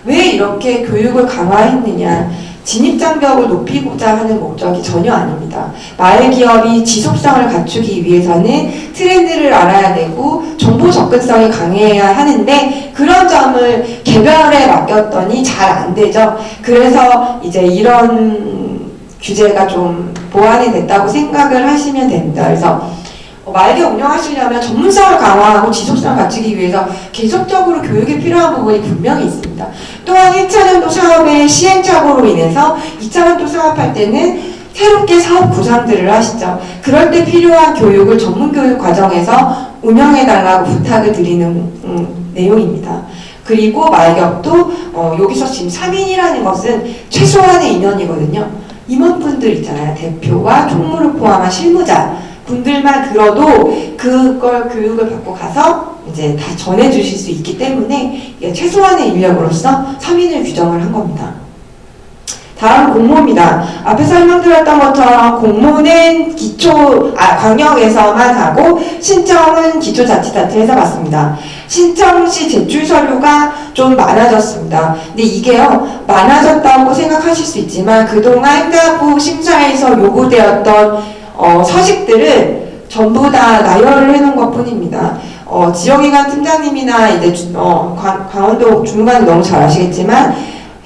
왜 이렇게 교육을 강화했느냐? 진입장벽을 높이고자 하는 목적이 전혀 아닙니다. 마을 기업이 지속성을 갖추기 위해서는 트렌드를 알아야 되고 정보 접근성이 강해야 하는데 그런 점을 개별에 맡겼더니 잘 안 되죠. 그래서 이제 이런 규제가 좀 보완이 됐다고 생각을 하시면 됩니다. 그래서 어, 말개 운영하시려면 전문성을 강화하고 지속성을 갖추기 위해서 계속적으로 교육이 필요한 부분이 분명히 있습니다. 또한 1차년도 사업의 시행착오로 인해서 2차년도 사업할 때는 새롭게 사업 구상들을 하시죠. 그럴 때 필요한 교육을 전문교육 과정에서 운영해달라고 부탁을 드리는 음, 내용입니다. 그리고 말격도 어, 여기서 지금 3인이라는 것은 최소한의 인원이거든요. 임원분들 있잖아요. 대표와 총무를 포함한 실무자 분들만 들어도 그걸 교육을 받고 가서 이제 다 전해주실 수 있기 때문에 최소한의 인력으로서 3인을 규정을 한 겁니다. 다음 공모입니다. 앞에 설명드렸던 것처럼 공모는 기초, 아, 광역에서만 하고 신청은 기초자치단체에서 받습니다. 신청 시 제출 서류가 좀 많아졌습니다. 근데 이게요, 많아졌다고 생각하실 수 있지만 그동안 행자부 심사에서 요구되었던 어, 서식들을 전부 다 나열을 해놓은 것 뿐입니다. 어, 지역기관 팀장님이나 이제 주- 어, 강, 강원도 주무관이 너무 잘 아시겠지만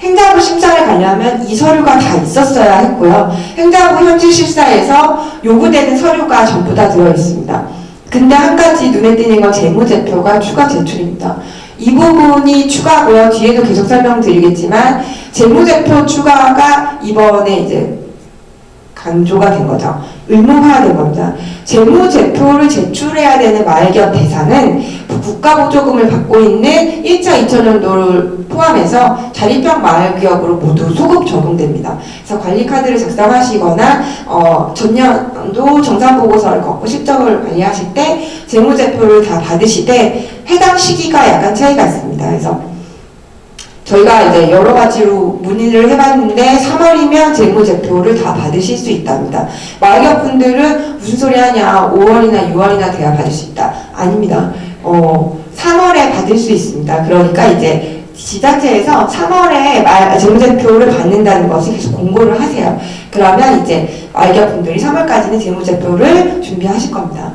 행자부 심사를 가려면 이 서류가 다 있었어야 했고요. 행자부 현지 실사에서 요구되는 서류가 전부 다 들어 있습니다. 근데 한 가지 눈에 띄는 건 재무제표가 추가 제출입니다. 이 부분이 추가고요. 뒤에도 계속 설명드리겠지만 재무제표 추가가 이번에 이제 강조가 된 거죠. 의무화된 겁니다. 재무 제표를 제출해야 되는 마을기업 대상은 국가보조금을 받고 있는 1차 2차년도를 포함해서 자립형 마을기업으로 모두 소급 적용됩니다. 그래서 관리카드를 작성하시거나 어, 전년도 정산보고서를 걷고 실적을 관리하실 때 재무제표를 다 받으시되 해당 시기가 약간 차이가 있습니다. 그래서 저희가 이제 여러 가지로 문의를 해봤는데 3월이면 재무제표를 다 받으실 수 있답니다. 마을기업 분들은 무슨 소리 하냐 5월이나 6월이나 돼야 받을 수 있다. 아닙니다. 어, 3월에 받을 수 있습니다. 그러니까 이제 지자체에서 3월에 말, 재무제표를 받는다는 것을 계속 공고를 하세요. 그러면 이제 말기업분들이 3월까지는 재무제표를 준비하실 겁니다.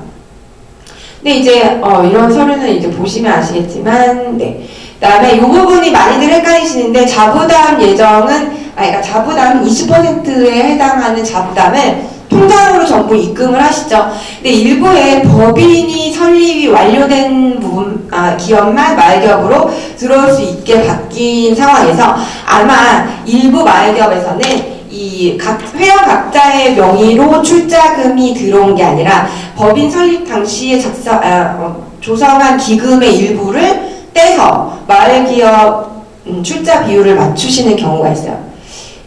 근데 이제 어, 이런 서류는 이제 보시면 아시겠지만, 네. 그다음에 이 부분이 많이들 헷갈리시는데 자부담 예정은 아 그러니까 자부담 20%에 해당하는 자부담을 통장으로 전부 입금을 하시죠. 근데 일부에 법인이 설립이 완료된 부분 아, 기업만 말기업으로 들어올 수 있게 바뀐 상황에서 아마 일부 말기업에서는 이 각 회원 각자의 명의로 출자금이 들어온 게 아니라 법인 설립 당시에 작성 아, 어, 조성한 기금의 일부를 떼서 마을 기업 음, 출자 비율을 맞추시는 경우가 있어요.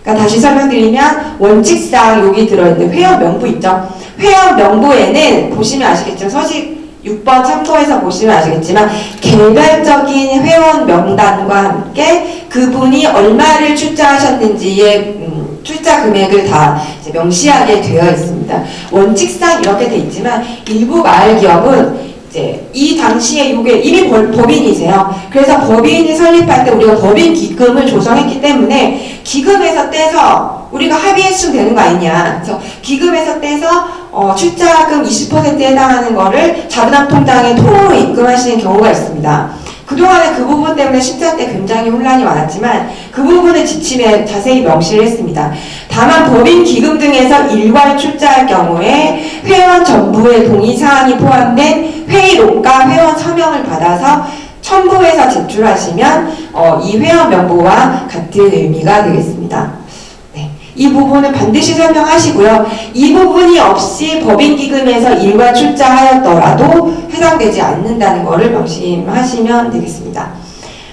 그러니까 다시 설명드리면 원칙상 여기 들어있는 회원 명부 있죠. 회원 명부에는 보시면 아시겠지만 서식 6번 참고해서 보시면 아시겠지만 개별적인 회원 명단과 함께 그분이 얼마를 출자하셨는지의 음, 출자 금액을 다 명시하게 되어 있습니다. 원칙상 이렇게 돼 있지만 일부 마을 기업은 이제 이 당시에 이게 이미 법- 법인이세요. 그래서 법인이 설립할 때 우리가 법인 기금을 조성했기 때문에 기금에서 떼서 우리가 합의했으면 되는 거 아니냐. 그래서 기금에서 떼서 어, 출자금 20%에 해당하는 거를 자부담 통장에 통으로 입금하시는 경우가 있습니다. 그동안에 그 부분 때문에 심사 때 굉장히 혼란이 많았지만 그 부분을 지침에 자세히 명시를 했습니다. 다만 법인 기금 등에서 일괄 출자할 경우에 회원 전부의 동의 사항이 포함된 회의록과 회원 서명을 받아서 첨부해서 제출하시면 어, 이 회원 명부와 같은 의미가 되겠습니다. 네, 이 부분은 반드시 설명하시고요. 이 부분이 없이 법인 기금에서 일괄 출자하였더라도 해당되지 않는다는 것을 명심하시면 되겠습니다.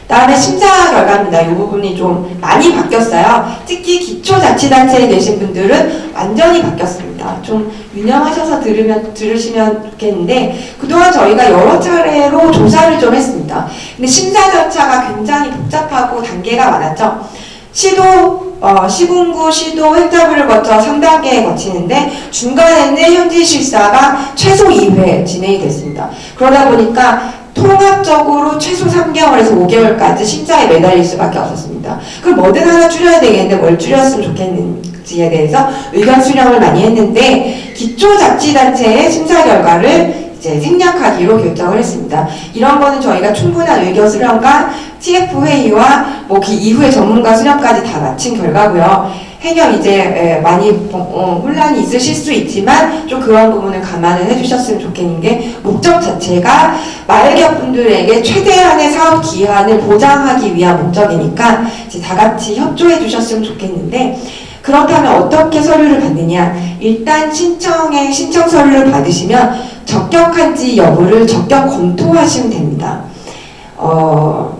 다음에 심사 결과입니다. 이 부분이 좀 많이 바뀌었어요. 특히 기초자치단체에 계신 분들은 완전히 바뀌었습니다. 좀 유념하셔서 들으면, 들으시면 좋겠는데, 그동안 저희가 여러 차례로 조사를 좀 했습니다. 근데 심사 절차가 굉장히 복잡하고 단계가 많았죠. 시도, 어, 시군구, 시도, 횡자부를 거쳐 3단계에 거치는데, 중간에는 현지 실사가 최소 2회 진행이 됐습니다. 그러다 보니까 통합적으로 최소 3개월에서 5개월까지 심사에 매달릴 수밖에 없었습니다. 그럼 뭐든 하나 줄여야 되겠는데 뭘 줄였으면 좋겠는지에 대해서 의견 수렴을 많이 했는데 기초자치단체의 심사 결과를 이제 생략하기로 결정을 했습니다. 이런 거는 저희가 충분한 의견 수렴과 TF 회의와 뭐 그 이후에 전문가 수렴까지 다 마친 결과고요. 행여 이제 에, 많이 어, 혼란이 있으실 수 있지만 좀 그런 부분을 감안을 해주셨으면 좋겠는 게 목적 자체가 마을기업 분들에게 최대한의 사업 기한을 보장하기 위한 목적이니까 이제 다 같이 협조해 주셨으면 좋겠는데 그렇다면 어떻게 서류를 받느냐 일단 신청에 신청 서류를 받으시면 적격한지 여부를 적격 검토하시면 됩니다. 어,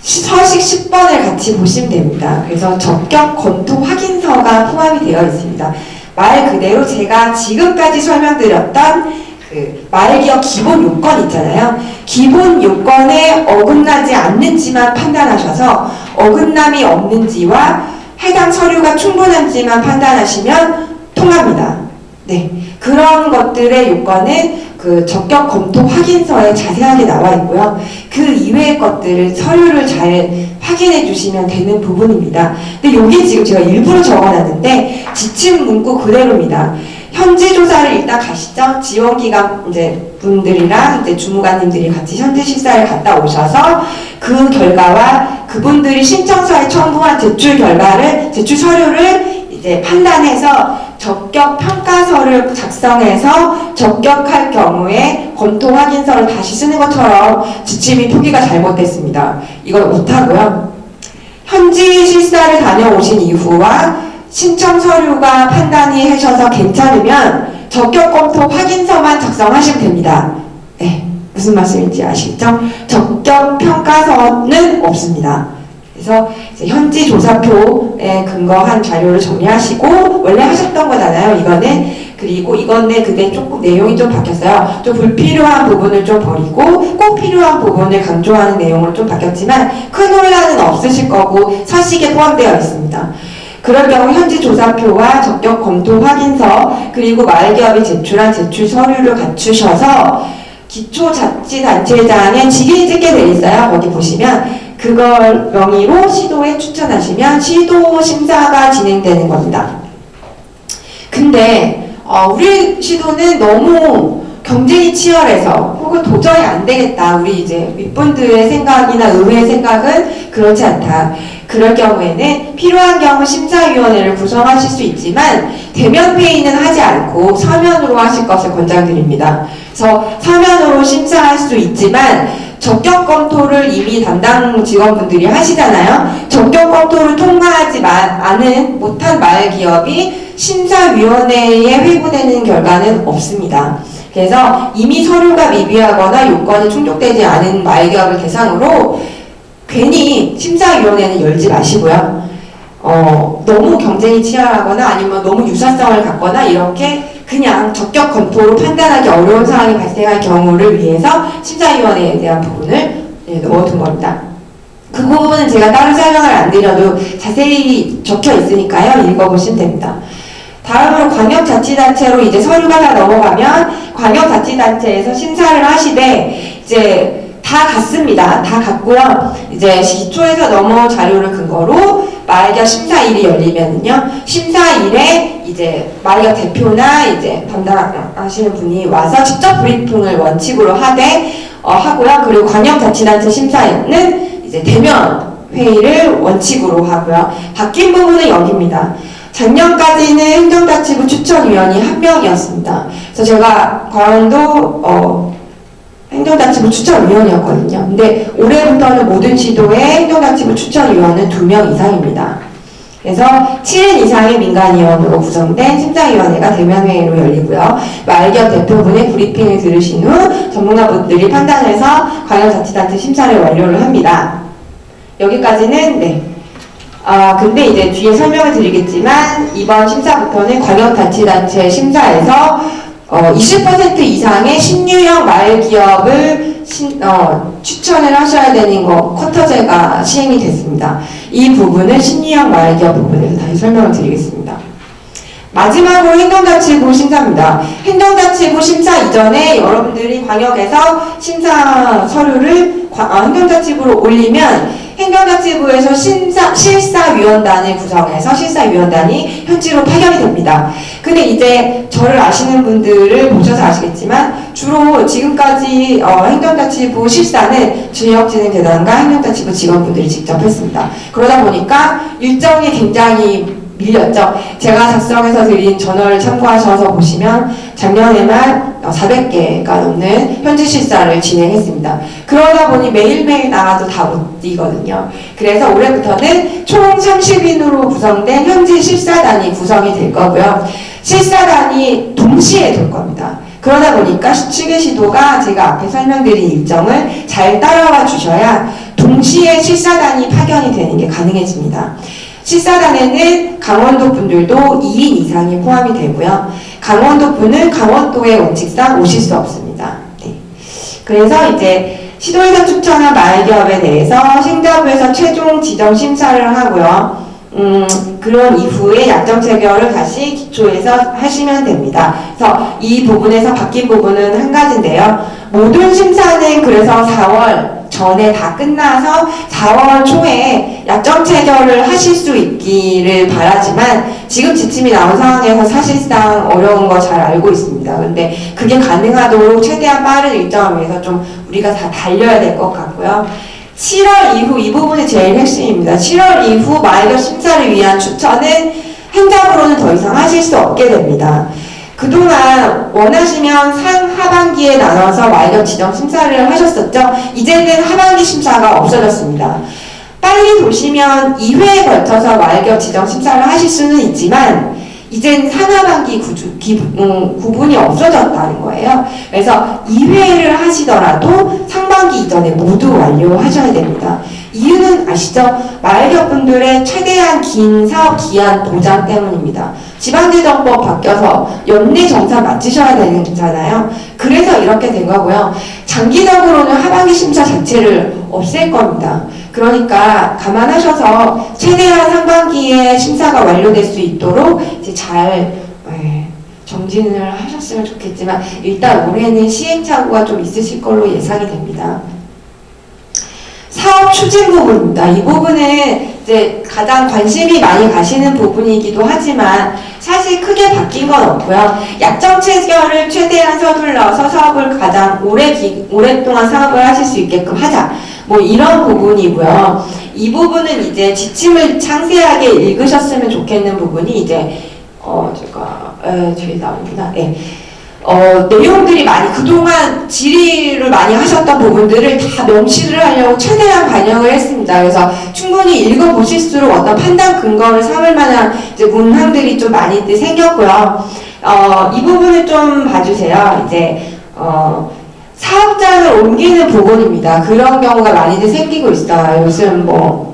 시- 서식 10번을 같이 보시면 됩니다. 그래서 적격 검토 확인서가 포함이 되어 있습니다. 말 그대로 제가 지금까지 설명드렸던 그 말기업 기본 요건 있잖아요. 기본 요건에 어긋나지 않는지만 판단하셔서 어긋남이 없는지와 해당 서류가 충분한지만 판단하시면 통합니다. 네. 그런 것들의 요건은 그 적격 검토 확인서에 자세하게 나와 있고요. 그 이외의 것들을 서류를 잘 확인해 주시면 되는 부분입니다. 근데 여기 지금 제가 일부러 적어놨는데 지침 문구 그대로입니다. 현지 조사를 일단 가시죠. 지원기관 이제 분들이랑 이제 주무관님들이 같이 현지 실사를 갔다 오셔서 그 결과와 그분들이 신청서에 첨부한 제출 결과를 제출 서류를 이제 판단해서 적격 평가서를 작성해서 적격할 경우에 검토 확인서를 다시 쓰는 것처럼 지침이 표기가 잘못됐습니다. 이걸 못하고요. 현지 실사를 다녀오신 이후와 신청 서류가 판단이 하셔서 괜찮으면 적격 검토 확인서만 작성하시면 됩니다. 네, 무슨 말씀인지 아시겠죠? 적격 평가서는 없습니다. 그래서 현지 조사표에 근거한 자료를 정리하시고 원래 하셨던 거잖아요. 이거는 그리고 이건데 그때 조금 내용이 좀 바뀌었어요. 좀 불필요한 부분을 좀 버리고 꼭 필요한 부분을 강조하는 내용으로 좀 바뀌었지만 큰 혼란은 없으실 거고 서식에 포함되어 있습니다. 그럴 경우 현지 조사표와 적격 검토 확인서 그리고 마을기업이 제출한 제출 서류를 갖추셔서 기초자치단체장에 직인이 찍게 돼 있어요. 거기 보시면 그걸 명의로 시도에 추천하시면 시도 심사가 진행되는 겁니다. 근데 어, 우리 시도는 너무 경쟁이 치열해서 혹은 도저히 안 되겠다. 우리 이제 윗분들의 생각이나 의회의 생각은 그렇지 않다. 그럴 경우에는 필요한 경우 심사위원회를 구성하실 수 있지만 대면 회의는 하지 않고 서면으로 하실 것을 권장드립니다. 그래서 서면으로 심사할 수 있지만 적격 검토를 이미 담당 직원분들이 하시잖아요. 적격 검토를 통과하지 마- 않은 못한 말 기업이 심사위원회에 회부되는 결과는 없습니다. 그래서 이미 서류가 미비하거나 요건이 충족되지 않은 말기업을 대상으로 괜히 심사위원회는 열지 마시고요. 어, 너무 경쟁이 치열하거나 아니면 너무 유사성을 갖거나 이렇게 그냥 적격 검토로 판단하기 어려운 상황이 발생할 경우를 위해서 심사위원회에 대한 부분을 네, 넣어둔 겁니다. 그 부분은 제가 따로 설명을 안 드려도 자세히 적혀 있으니까요. 읽어보시면 됩니다. 다음으로 광역자치단체로 이제 서류가 다 넘어가면 광역자치단체에서 심사를 하시되 이제 다 갔습니다. 다 갔고요. 이제 기초에서 넘어온 자료를 근거로 말격 심사일이 열리면은요. 심사일에 이제 말격 대표나 이제 담당하시는 분이 와서 직접 브리핑을 원칙으로 하되 어, 하고요. 그리고 광역자치단체 심사는 이제 대면 회의를 원칙으로 하고요. 바뀐 부분은 여기입니다. 작년까지는 행정자치부 추천위원이 한 명이었습니다. 그래서 제가 강원도 어, 행정자치부 추천위원이었거든요. 근데 올해부터는 모든 시도의 행정자치부 추천위원은 두 명 이상입니다. 그래서 7인 이상의 민간위원으로 구성된 심사위원회가 대면회의로 열리고요. 말기업 대표분의 브리핑을 들으신 후 전문가분들이 판단해서 광역자치단체 심사를 완료를 합니다. 여기까지는 네. 아 근데 이제 뒤에 설명을 드리겠지만 이번 심사부터는 광역자치단체 심사에서 어, 20% 이상의 신유형 말기업을 신- 어, 추천을 하셔야 되는 거 쿼터제가 시행이 됐습니다. 이 부분은 신유형 말기업 부분에서 다시 설명을 드리겠습니다. 마지막으로 행정자치부 심사입니다. 행정자치부 심사 이전에 여러분들이 광역에서 심사 서류를 과- 아, 행정자치부로 올리면 행정자치부에서 심사, 실사위원단을 구성해서 실사위원단이 현지로 파견이 됩니다. 근데 이제 저를 아시는 분들을 보셔서 아시겠지만 주로 지금까지 어, 행정자치부 실사는 지역진흥재단과 행정자치부 직원분들이 직접 했습니다. 그러다 보니까 일정이 굉장히 밀렸죠. 제가 작성해서 드린 저널을 참고하셔서 보시면 작년에만 400개가 넘는 현지 실사를 진행했습니다. 그러다 보니 매일매일 나가도 다 못 뛰거든요. 그래서 올해부터는 총 30인으로 구성된 현지 실사단이 구성이 될 거고요. 실사단이 동시에 될 겁니다. 그러다 보니까 시추계시도가 제가 앞에 설명드린 일정을 잘 따라와 주셔야 동시에 실사단이 파견이 되는 게 가능해집니다. 실사단에는 강원도 분들도 2인 이상이 포함이 되고요. 강원도 분은 강원도의 원칙상 오실 수 없습니다. 네. 그래서 이제 시도에서 추천한 말기업에 대해서 행정부에서 최종 지정 심사를 하고요. 음, 그런 이후에 약정 체결을 다시 기초에서 하시면 됩니다. 그래서 이 부분에서 바뀐 부분은 한 가지인데요. 모든 심사는 그래서 4월 전에 다 끝나서 4월 초에 약정 체결을 하실 수 있기를 바라지만 지금 지침이 나온 상황에서 사실상 어려운 거 잘 알고 있습니다. 근데 그게 가능하도록 최대한 빠른 일정을 위해서 좀 우리가 다 달려야 될 것 같고요. 7월 이후 이 부분이 제일 핵심입니다. 7월 이후 마이너 심사를 위한 추천은 행정으로는 더 이상 하실 수 없게 됩니다. 그동안 원하시면 상 하반기에 나눠서 마이너 지정 심사를 하셨었죠. 이제는 하반기 심사가 없어졌습니다. 빨리 도시면 2회에 걸쳐서 말격 지정 심사를 하실 수는 있지만 이젠 상하반기 구주, 기, 음, 구분이 없어졌다는 거예요. 그래서 2회를 하시더라도 상반기 이전에 모두 완료하셔야 됩니다. 이유는 아시죠? 마을격분들의 최대한 긴 사업 기한 보장 때문입니다. 지방재정법 바뀌어서 연내 정사 맞추셔야 되잖아요. 그래서 이렇게 된 거고요. 장기적으로는 하반기 심사 자체를 없앨 겁니다. 그러니까 감안하셔서 최대한 상반기에 심사가 완료될 수 있도록 이제 잘 예, 정진을 하셨으면 좋겠지만 일단 올해는 시행착오가 좀 있으실 걸로 예상이 됩니다. 사업 추진 부분입니다. 이 부분은 이제 가장 관심이 많이 가시는 부분이기도 하지만 사실 크게 바뀐 건 없고요. 약정 체결을 최대한 서둘러서 사업을 가장 오래 기, 오랫동안 사업을 하실 수 있게끔 하자. 뭐 이런 부분이고요. 이 부분은 이제 지침을 상세하게 읽으셨으면 좋겠는 부분이 이제 어 제가 에, 저기 나옵니다. 네. 어, 내용들이 많이 그동안 질의를 많이 하셨던 부분들을 다 명시를 하려고 최대한 반영을 했습니다. 그래서 충분히 읽어보실수록 어떤 판단 근거를 삼을 만한 이제 문항들이 좀 많이 생겼고요. 어, 이 부분을 좀 봐주세요. 이제 어, 사업장을 옮기는 부분입니다. 그런 경우가 많이들 생기고 있어요. 요즘 뭐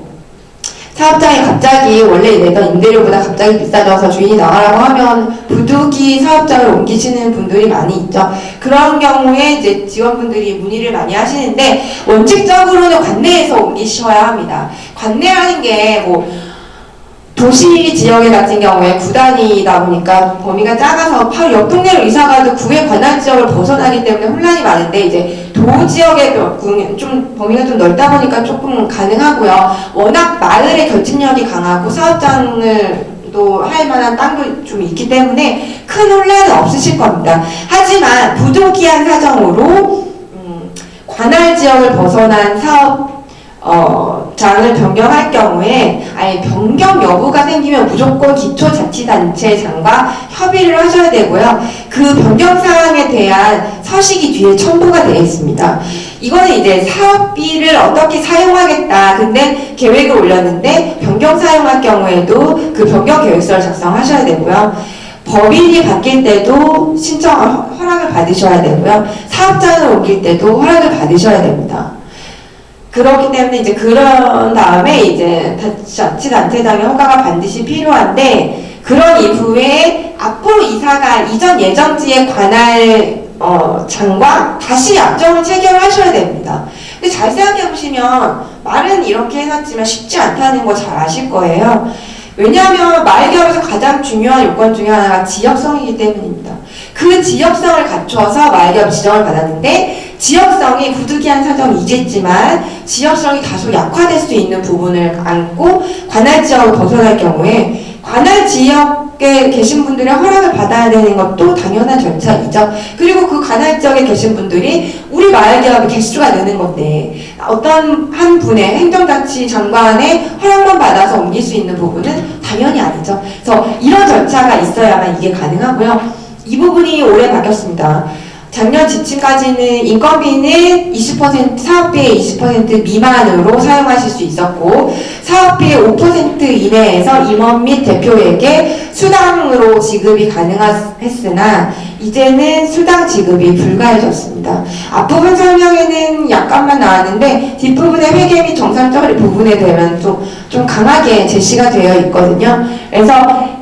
사업장이 갑자기 원래 내던 임대료보다 갑자기 비싸져서 주인이 나가라고 하면 부득이 사업장을 옮기시는 분들이 많이 있죠. 그런 경우에 이제 지원분들이 문의를 많이 하시는데 원칙적으로는 관내에서 옮기셔야 합니다. 관내라는 게뭐 도시 지역에 같은 경우에 구단이다 보니까 범위가 작아서 바로 옆 동네로 이사가도 구의 관할 지역을 벗어나기 때문에 혼란이 많은데 이제 도 지역의 좀 범위가 좀 넓다 보니까 조금 가능하고요. 워낙 마을의 결집력이 강하고 사업장을 또할 만한 땅도 좀 있기 때문에 큰 혼란은 없으실 겁니다. 하지만 부득이한 사정으로 음, 관할 지역을 벗어난 사업 어, 장을 변경할 경우에 아예 변경 여부가 생기면 무조건 기초자치단체장과 협의를 하셔야 되고요. 그 변경 사항에 대한 서식이 뒤에 첨부가 되어 있습니다. 이거는 이제 사업비를 어떻게 사용하겠다. 근데 계획을 올렸는데 변경 사용할 경우에도 그 변경 계획서를 작성하셔야 되고요. 법인이 바뀔 때도 신청 허- 허락을 받으셔야 되고요. 사업장을 옮길 때도 허락을 받으셔야 됩니다. 그렇기 때문에 이제 그런 다음에 이제 자치단체장의 허가가 반드시 필요한데 그런 이후에 앞으로 이사가 이전 예정지에 관할 어, 장과 다시 약정을 체결하셔야 됩니다. 근데 잘 생각해 보시면 말은 이렇게 해놨지만 쉽지 않다는 거 잘 아실 거예요. 왜냐하면 마을기업에서 가장 중요한 요건 중에 하나가 지역성이기 때문입니다. 그 지역성을 갖춰서 마을기업 지정을 받았는데 지역성이 부득이한 사정이 있겠지만 지역성이 다소 약화될 수 있는 부분을 안고 관할 지역을 벗어날 경우에 관할 지역에 계신 분들의 허락을 받아야 되는 것도 당연한 절차이죠. 그리고 그 관할 지역에 계신 분들이 우리 마을기업의 개수가 느는 건데 어떤 한 분의 행정자치 장관의 허락만 받아서 옮길 수 있는 부분은 당연히 아니죠. 그래서 이런 절차가 있어야만 이게 가능하고요. 이 부분이 올해 바뀌었습니다. 작년 지침까지는 인건비는 20% 사업비의 20% 미만으로 사용하실 수 있었고 사업비의 5% 이내에서 임원 및 대표에게 수당으로 지급이 가능했으나 이제는 수당 지급이 불가해졌습니다. 앞부분 설명에는 약간만 나왔는데 뒷부분의 회계 및 처리 부분에 되면 좀, 좀 강하게 제시가 되어 있거든요. 그래서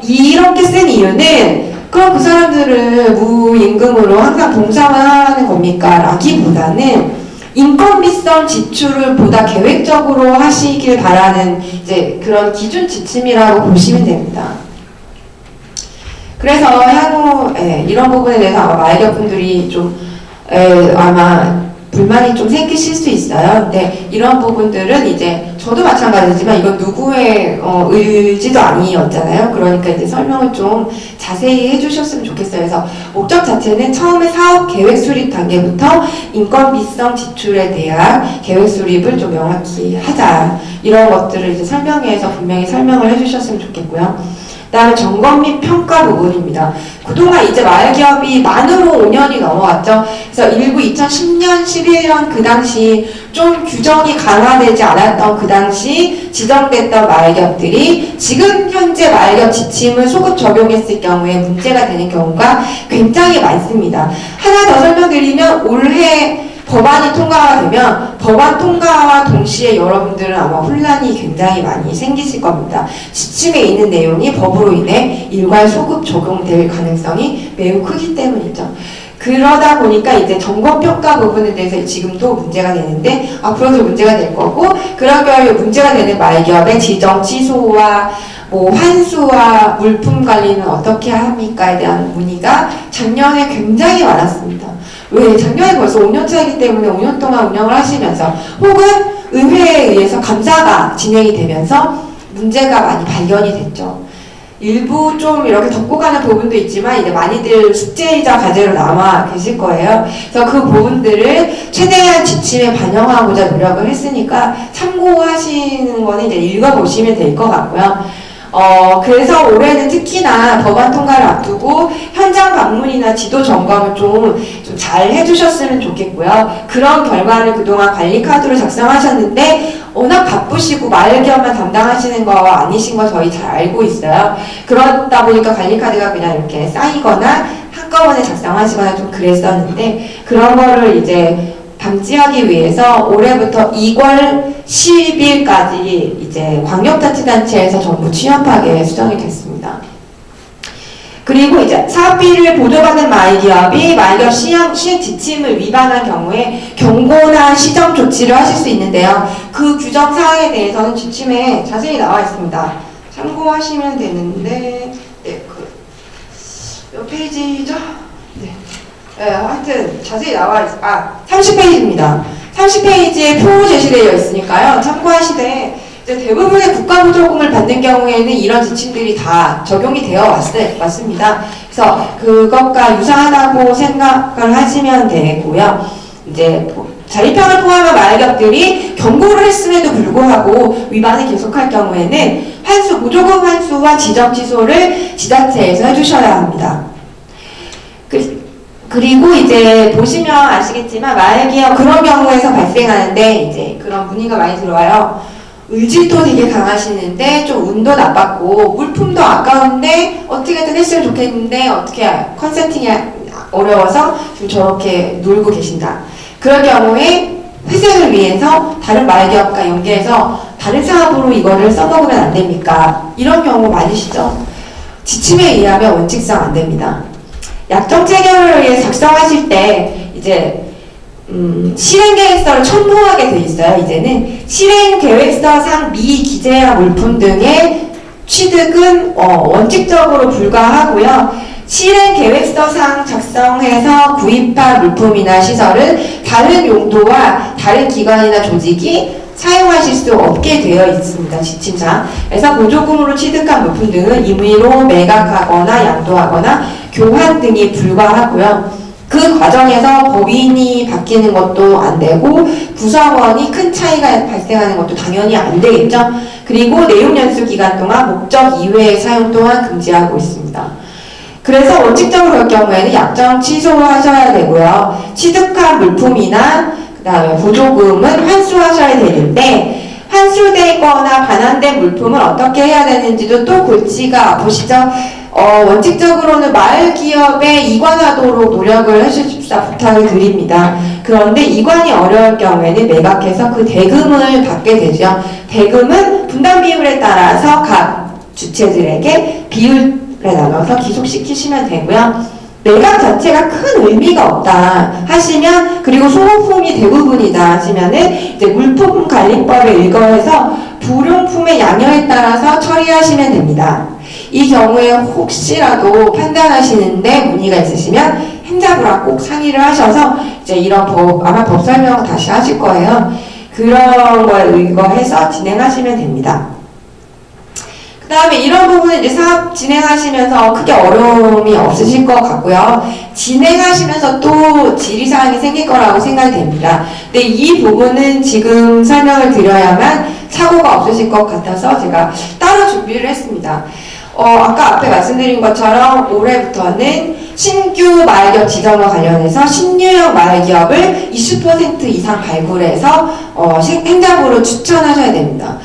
이렇게 쓴 이유는 그럼 그 사람들은 무임금으로 항상 봉사만 하는 겁니까? 라기보다는 인건비성 지출을 보다 계획적으로 하시길 바라는 이제 그런 기준 지침이라고 보시면 됩니다. 그래서 향후 예, 이런 부분에 대해서 아마 마이격분들이 좀 예, 아마 불만이 좀 생기실 수 있어요. 근데 이런 부분들은 이제 저도 마찬가지지만 이건 누구의 어, 의지도 아니었잖아요. 그러니까 이제 설명을 좀 자세히 해주셨으면 좋겠어요. 그래서 목적 자체는 처음에 사업 계획 수립 단계부터 인건비성 지출에 대한 계획 수립을 좀 명확히 하자. 이런 것들을 이제 설명회에서 분명히 설명을 해주셨으면 좋겠고요. 그다음에 점검 및 평가 부분입니다. 그동안 이제 마을기업이 만으로 5년이 넘어갔죠. 그래서 일부 2010년, 11년 그 당시 좀 규정이 강화되지 않았던 그 당시 지정됐던 마을기업들이 지금 현재 마을기업 지침을 소급 적용했을 경우에 문제가 되는 경우가 굉장히 많습니다. 하나 더 설명드리면 올해 법안이 통과가 되면 법안 통과와 동시에 여러분들은 아마 혼란이 굉장히 많이 생기실 겁니다. 지침에 있는 내용이 법으로 인해 일괄 소급 적용될 가능성이 매우 크기 때문이죠. 그러다 보니까 이제 점검평가 부분에 대해서 지금도 문제가 되는데 앞으로도 문제가 될 거고 그런 경우에 문제가 되는 말기업의 지정 취소와 뭐 환수와 물품 관리는 어떻게 합니까에 대한 문의가 작년에 굉장히 많았습니다. 왜 작년에 벌써 5년 차이기 때문에 5년 동안 운영을 하시면서 혹은 의회에 의해서 감사가 진행이 되면서 문제가 많이 발견이 됐죠. 일부 좀 이렇게 덮고 가는 부분도 있지만 이제 많이들 숙제이자 과제로 남아 계실 거예요. 그래서 그 부분들을 최대한 지침에 반영하고자 노력을 했으니까 참고하시는 거는 이제 읽어보시면 될 것 같고요. 어, 그래서 올해는 특히나 법안 통과를 앞두고 현장 방문이나 지도 점검을 좀, 좀잘 해주셨으면 좋겠고요. 그런 결과를 그동안 관리 카드로 작성하셨는데 워낙 바쁘시고 말기업만 담당하시는 거 아니신 거 저희 잘 알고 있어요. 그러다 보니까 관리 카드가 그냥 이렇게 쌓이거나 한꺼번에 작성하시거나 좀 그랬었는데 그런 거를 이제 방지하기 위해서 올해부터 2월 10일까지 이제 광역자치단체에서 전부 취업하게 수정이 됐습니다. 그리고 이제 사업비를 보조받은 마이기업이 마이기업 시행, 시행 지침을 위반한 경우에 경고나 시정 조치를 하실 수 있는데요. 그 규정 사항에 대해서는 지침에 자세히 나와 있습니다. 참고하시면 되는데, 네, 그, 몇 페이지죠? 네. 네, 하여튼 자세히 나와 있, 아, 30페이지입니다. 30페이지에 표 제시되어 있으니까요. 참고하시되 이제 대부분의 국가보조금을 받는 경우에는 이런 지침들이 다 적용이 되어 왔, 왔습니다. 그래서 그것과 유사하다고 생각을 하시면 되고요. 이제 자립형을 포함한 마약업들이 경고를 했음에도 불구하고 위반을 계속할 경우에는 환수, 보조금 환수와 지적 취소를 지자체에서 해주셔야 합니다. 그, 그리고 이제 보시면 아시겠지만 마약이요 그런 경우에서 발생하는데 이제 그런 문의가 많이 들어와요. 의지도 되게 강하시는데 좀 운도 나빴고 물품도 아까운데 어떻게든 했으면 좋겠는데 어떻게 컨설팅이 어려워서 좀 저렇게 놀고 계신다. 그럴 경우에 회생을 위해서 다른 마을기업과 연계해서 다른 사업으로 이거를 써먹으면 안 됩니까? 이런 경우 많으시죠? 지침에 의하면 원칙상 안 됩니다. 약정 체결을 위해 작성하실 때 이제 음, 실행계획서를 첨부하게 돼 있어요. 이제는 실행계획서상 미기재한 물품 등의 취득은 어, 원칙적으로 불가하고요. 실행 계획서상 작성해서 구입한 물품이나 시설은 다른 용도와 다른 기관이나 조직이 사용하실 수 없게 되어 있습니다. 지침상. 그래서 보조금으로 취득한 물품 등은 임의로 매각하거나 양도하거나 교환 등이 불가하고요. 그 과정에서 법인이 바뀌는 것도 안 되고 구성원이 큰 차이가 발생하는 것도 당연히 안 되겠죠. 그리고 내용 연수 기간 동안 목적 이외의 사용 또한 금지하고 있습니다. 그래서 원칙적으로 그럴 경우에는 약정 취소하셔야 되고요. 취득한 물품이나 그 다음에 보조금은 환수하셔야 되는데 환수되거나 반환된 물품을 어떻게 해야 되는지도 또 골치가 아프시죠? 어, 원칙적으로는 마을 기업에 이관하도록 노력을 해주십사 부탁을 드립니다. 그런데 이관이 어려울 경우에는 매각해서 그 대금을 받게 되죠. 대금은 분담 비율에 따라서 각 주체들에게 비율에 나눠서 기속시키시면 되고요. 매각 자체가 큰 의미가 없다 하시면 그리고 소모품이 대부분이다 하시면은 이제 물품 관리법에 의거해서 불용품의 양형에 따라서 처리하시면 됩니다. 이 경우에 혹시라도 판단하시는데 문의가 있으시면 행자부랑 꼭 상의를 하셔서 이제 이런 법 아마 법 설명 다시 하실 거예요. 그런 거에 의거해서 진행하시면 됩니다. 그 다음에 이런 부분은 이제 사업 진행하시면서 크게 어려움이 없으실 것 같고요. 진행하시면서 또 지리사항이 생길 거라고 생각이 됩니다. 근데 이 부분은 지금 설명을 드려야만 사고가 없으실 것 같아서 제가 따로 준비를 했습니다. 어, 아까 앞에 말씀드린 것처럼 올해부터는 신규 마을기업 지정과 관련해서 신유형 마을기업을 20% 이상 발굴해서 어, 행정부로 추천하셔야 됩니다.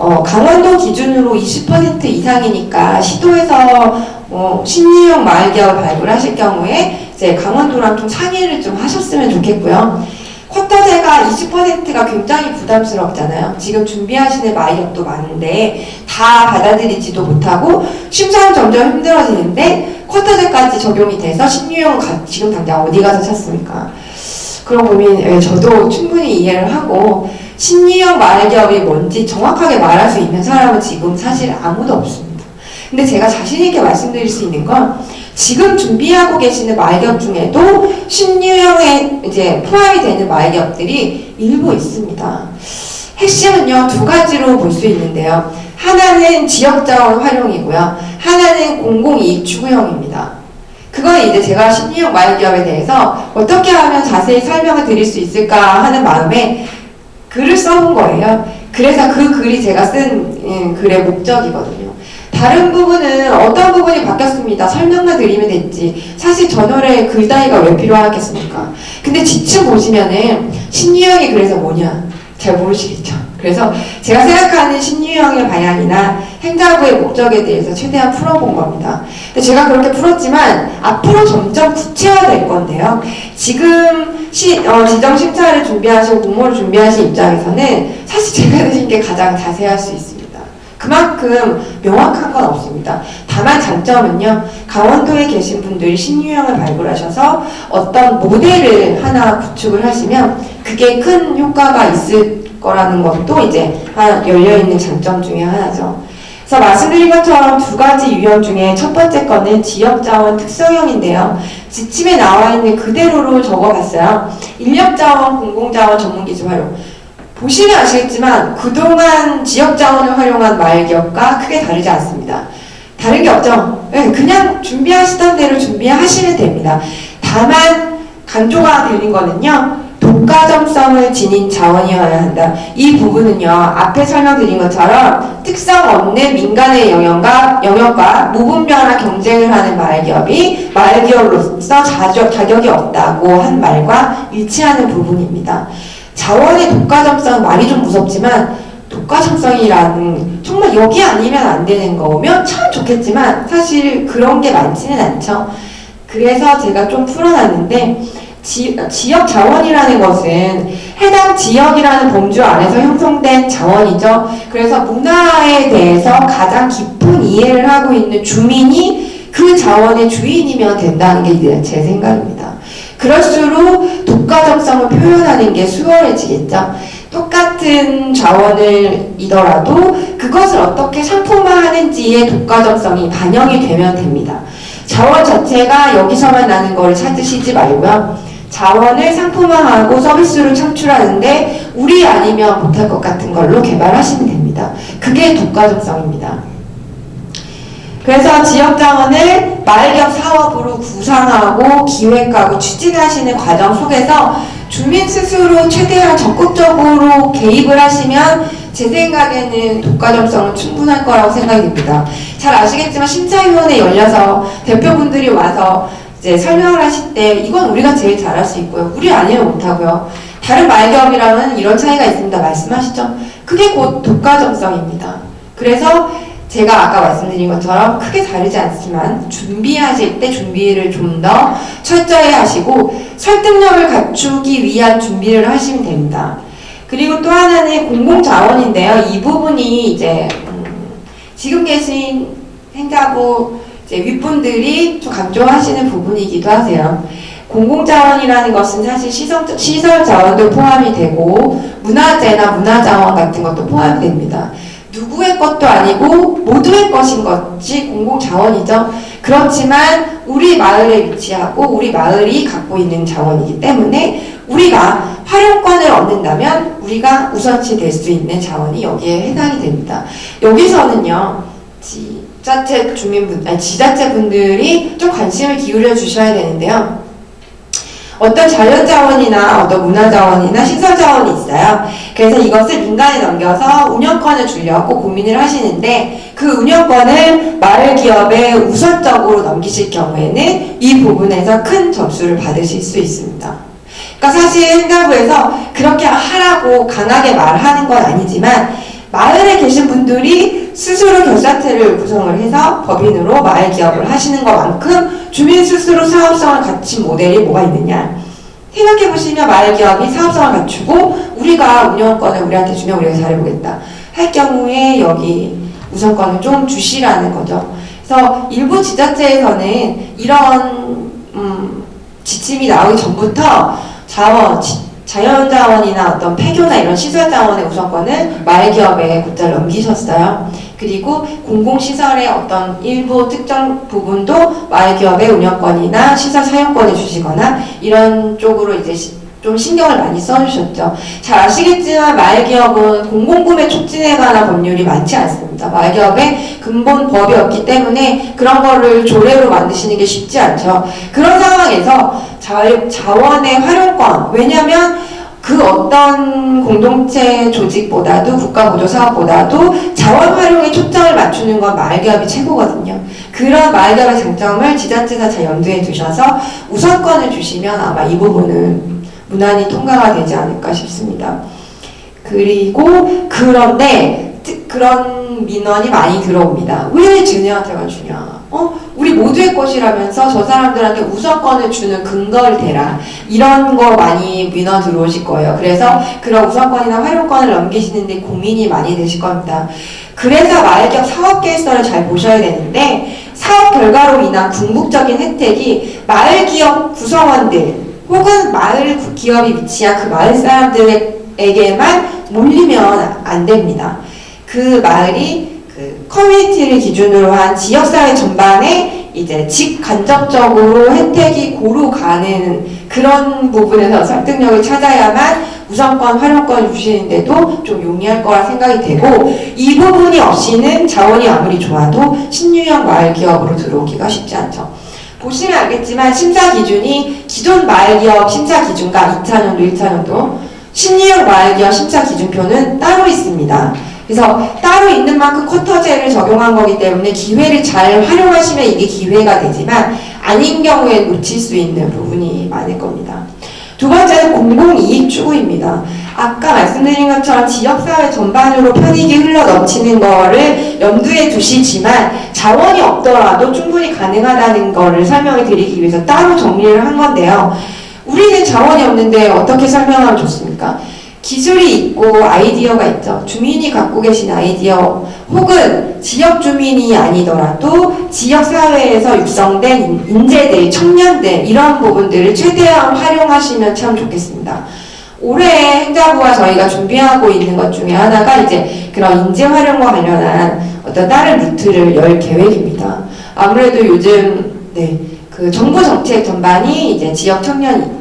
어, 강원도 기준으로 20% 이상이니까 시도에서 어, 신유형 마을기업을 발굴 하실 경우에 이제 강원도랑 좀 상의를 좀 하셨으면 좋겠고요. 쿼터제가 20%가 굉장히 부담스럽잖아요. 지금 준비하시는 마이업도 많은데 다 받아들이지도 못하고 심사는 점점 힘들어지는데 쿼터제까지 적용이 돼서 신유형 가, 지금 당장 어디 가서 찾습니까? 그런 고민 예, 저도 충분히 이해를 하고 신유형 마을기업이 뭔지 정확하게 말할 수 있는 사람은 지금 사실 아무도 없습니다. 근데 제가 자신 있게 말씀드릴 수 있는 건 지금 준비하고 계시는 마을기업 중에도 신유형에 이제 포함이 되는 마을기업들이 일부 있습니다. 핵심은요 두 가지로 볼 수 있는데요. 하나는 지역자원 활용이고요. 하나는 공공이익 추구형입니다. 그건 이제 제가 신유형 마을기업에 대해서 어떻게 하면 자세히 설명을 드릴 수 있을까 하는 마음에 글을 써본 거예요. 그래서 그 글이 제가 쓴 음, 글의 목적이거든요. 다른 부분은 어떤 부분이 바뀌었습니다. 설명만 드리면 됐지. 사실 전월에 글 따위가 왜 필요하겠습니까? 근데 지층 보시면은 신유형이 그래서 뭐냐? 잘 모르시겠죠. 그래서 제가 생각하는 신유형의 방향이나 행자부의 목적에 대해서 최대한 풀어본 겁니다. 근데 제가 그렇게 풀었지만 앞으로 점점 구체화될 건데요. 지금 시, 어, 지정 심사를 준비하시고 공모를 준비하신 입장에서는 사실 제가 드신 게 가장 자세할 수 있습니다. 그만큼 명확한 건 없습니다. 다만 장점은요, 강원도에 계신 분들이 신유형을 발굴하셔서 어떤 모델을 하나 구축을 하시면 그게 큰 효과가 있을 거라는 것도 이제 열려있는 장점 중에 하나죠. 그래서 말씀드린 것처럼 두 가지 유형 중에 첫 번째 거는 지역자원 특성형인데요. 지침에 나와 있는 그대로로 적어봤어요. 인력자원, 공공자원, 전문기술 활용. 보시면 아시겠지만 그동안 지역자원을 활용한 마을기업과 크게 다르지 않습니다. 다른 게 없죠. 네, 그냥 준비하시던 대로 준비하시면 됩니다. 다만 강조가 드린 거는요. 독과점성을 지닌 자원이어야 한다. 이 부분은요, 앞에 설명드린 것처럼 특성 없는 민간의 영역과, 영역과 무분별한 경쟁을 하는 마을기업이 마을기업으로서 자격, 자격이 없다고 한 말과 일치하는 부분입니다. 자원의 독과점성 말이 좀 무섭지만 독과점성이라는 정말 여기 아니면 안 되는 거면 참 좋겠지만 사실 그런 게 많지는 않죠. 그래서 제가 좀 풀어놨는데 지, 지역 자원이라는 것은 해당 지역이라는 범주 안에서 형성된 자원이죠. 그래서 문화에 대해서 가장 깊은 이해를 하고 있는 주민이 그 자원의 주인이면 된다는 게 제 생각입니다. 그럴수록 독과점성을 표현하는 게 수월해지겠죠. 똑같은 자원을 이더라도 그것을 어떻게 상품화하는지의 독과점성이 반영이 되면 됩니다. 자원 자체가 여기서만 나는 걸 찾으시지 말고요. 자원을 상품화하고 서비스로 창출하는데 우리 아니면 못할 것 같은 걸로 개발하시면 됩니다. 그게 독과점성입니다. 그래서 지역자원을 마을기업 사업으로 구상하고 기획하고 추진하시는 과정 속에서 주민 스스로 최대한 적극적으로 개입을 하시면 제 생각에는 독과점성은 충분할 거라고 생각이 듭니다. 잘 아시겠지만 심사위원회 열려서 대표분들이 와서 이제 설명을 하실 때 이건 우리가 제일 잘할 수 있고요. 우리 아니면 못하고요. 다른 말기업이랑은 이런 차이가 있습니다. 말씀하시죠. 그게 곧 독과점성입니다. 그래서 제가 아까 말씀드린 것처럼 크게 다르지 않지만 준비하실 때 준비를 좀 더 철저히 하시고 설득력을 갖추기 위한 준비를 하시면 됩니다. 그리고 또 하나는 공공자원인데요. 이 부분이 이제 음, 지금 계신 행자부 이제 윗분들이 좀 강조하시는 부분이기도 하세요. 공공자원이라는 것은 사실 시설, 시설 자원도 포함이 되고 문화재나 문화자원 같은 것도 포함이 됩니다. 누구의 것도 아니고 모두의 것인 것이 공공자원이죠. 그렇지만 우리 마을에 위치하고 우리 마을이 갖고 있는 자원이기 때문에 우리가 활용권을 얻는다면 우리가 우선시 될 수 있는 자원이 여기에 해당이 됩니다. 여기서는요, 지자체 주민분, 아니 지자체 분들이 좀 관심을 기울여 주셔야 되는데요. 어떤 자연자원이나 어떤 문화자원이나 시설자원이 있어요. 그래서 이것을 민간에 넘겨서 운영권을 주려고 고민을 하시는데 그 운영권을 마을 기업에 우선적으로 넘기실 경우에는 이 부분에서 큰 점수를 받으실 수 있습니다. 그러니까 사실 행자부에서 그렇게 하라고 강하게 말하는 건 아니지만 마을에 계신 분들이 스스로 결사체를 구성을 해서 법인으로 마을 기업을 하시는 것만큼 주민 스스로 사업성을 갖춘 모델이 뭐가 있느냐 생각해 보시면 마을 기업이 사업성을 갖추고 우리가 운영권을 우리한테 주면 우리가 잘해보겠다 할 경우에 여기 우선권을 좀 주시라는 거죠. 그래서 일부 지자체에서는 이런 음, 지침이 나오기 전부터 자원, 지, 자연자원이나 어떤 폐교나 이런 시설자원의 우선권을 마을기업에 곧잘 넘기셨어요. 그리고 공공시설의 어떤 일부 특정 부분도 마을기업의 운영권이나 시설 사용권을 주시거나 이런 쪽으로 이제 시, 좀 신경을 많이 써주셨죠. 잘 아시겠지만 말기업은 공공구매 촉진에 관한 법률이 많지 않습니다. 말기업에 근본 법이 없기 때문에 그런 거를 조례로 만드시는 게 쉽지 않죠. 그런 상황에서 자, 자원의 활용권, 왜냐면 그 어떤 공동체 조직보다도 국가보조 사업보다도 자원 활용에 초점을 맞추는 건 마을기업이 최고거든요. 그런 마을기업의 장점을 지자체가 잘 염두에 두셔서 우선권을 주시면 아마 이 부분은 무난히 통과가 되지 않을까 싶습니다. 그리고 그런데 특- 그런 민원이 많이 들어옵니다. 왜 쟤네한테만 주냐? 어? 우리 모두의 것이라면서 저 사람들한테 우선권을 주는 근거를 대라. 이런 거 많이 민원 들어오실 거예요. 그래서 그런 우선권이나 활용권을 넘기시는데 고민이 많이 되실 겁니다. 그래서 마을기업 사업 계획서를 잘 보셔야 되는데 사업 결과로 인한 궁극적인 혜택이 마을 기업 구성원들 혹은 마을 구- 기업이 위치한 그 마을 사람들에게만 몰리면 안 됩니다. 그 마을이 그 커뮤니티를 기준으로 한 지역사회 전반에 이제 직간접적으로 혜택이 고루 가는 그런 부분에서 설득력을 찾아야만 우선권, 활용권 주시는데도 좀 용이할 거라 생각이 되고 이 부분이 없이는 자원이 아무리 좋아도 신유형 마을 기업으로 들어오기가 쉽지 않죠. 보시면 알겠지만 심사 기준이 기존 마을 기업 심사 기준과 2차년도, 1차년도 신유형 마을 기업 심사 기준표는 따로 있습니다. 그래서 따로 있는 만큼 쿼터제를 적용한 거기 때문에 기회를 잘 활용하시면 이게 기회가 되지만 아닌 경우에 놓칠 수 있는 부분이 많을 겁니다. 두 번째는 공공이익 추구입니다. 아까 말씀드린 것처럼 지역사회 전반으로 편익이 흘러 넘치는 거를 염두에 두시지만 자원이 없더라도 충분히 가능하다는 거를 설명을 드리기 위해서 따로 정리를 한 건데요. 우리는 자원이 없는데 어떻게 설명하면 좋습니까? 기술이 있고 아이디어가 있죠. 주민이 갖고 계신 아이디어 혹은 지역 주민이 아니더라도 지역 사회에서 육성된 인- 인재들, 청년들 이런 부분들을 최대한 활용하시면 참 좋겠습니다. 올해 행자부가 저희가 준비하고 있는 것 중에 하나가 이제 그런 인재 활용과 관련한 어떤 다른 루트를 열 계획입니다. 아무래도 요즘 네, 그 정부 정책 전반이 이제 지역 청년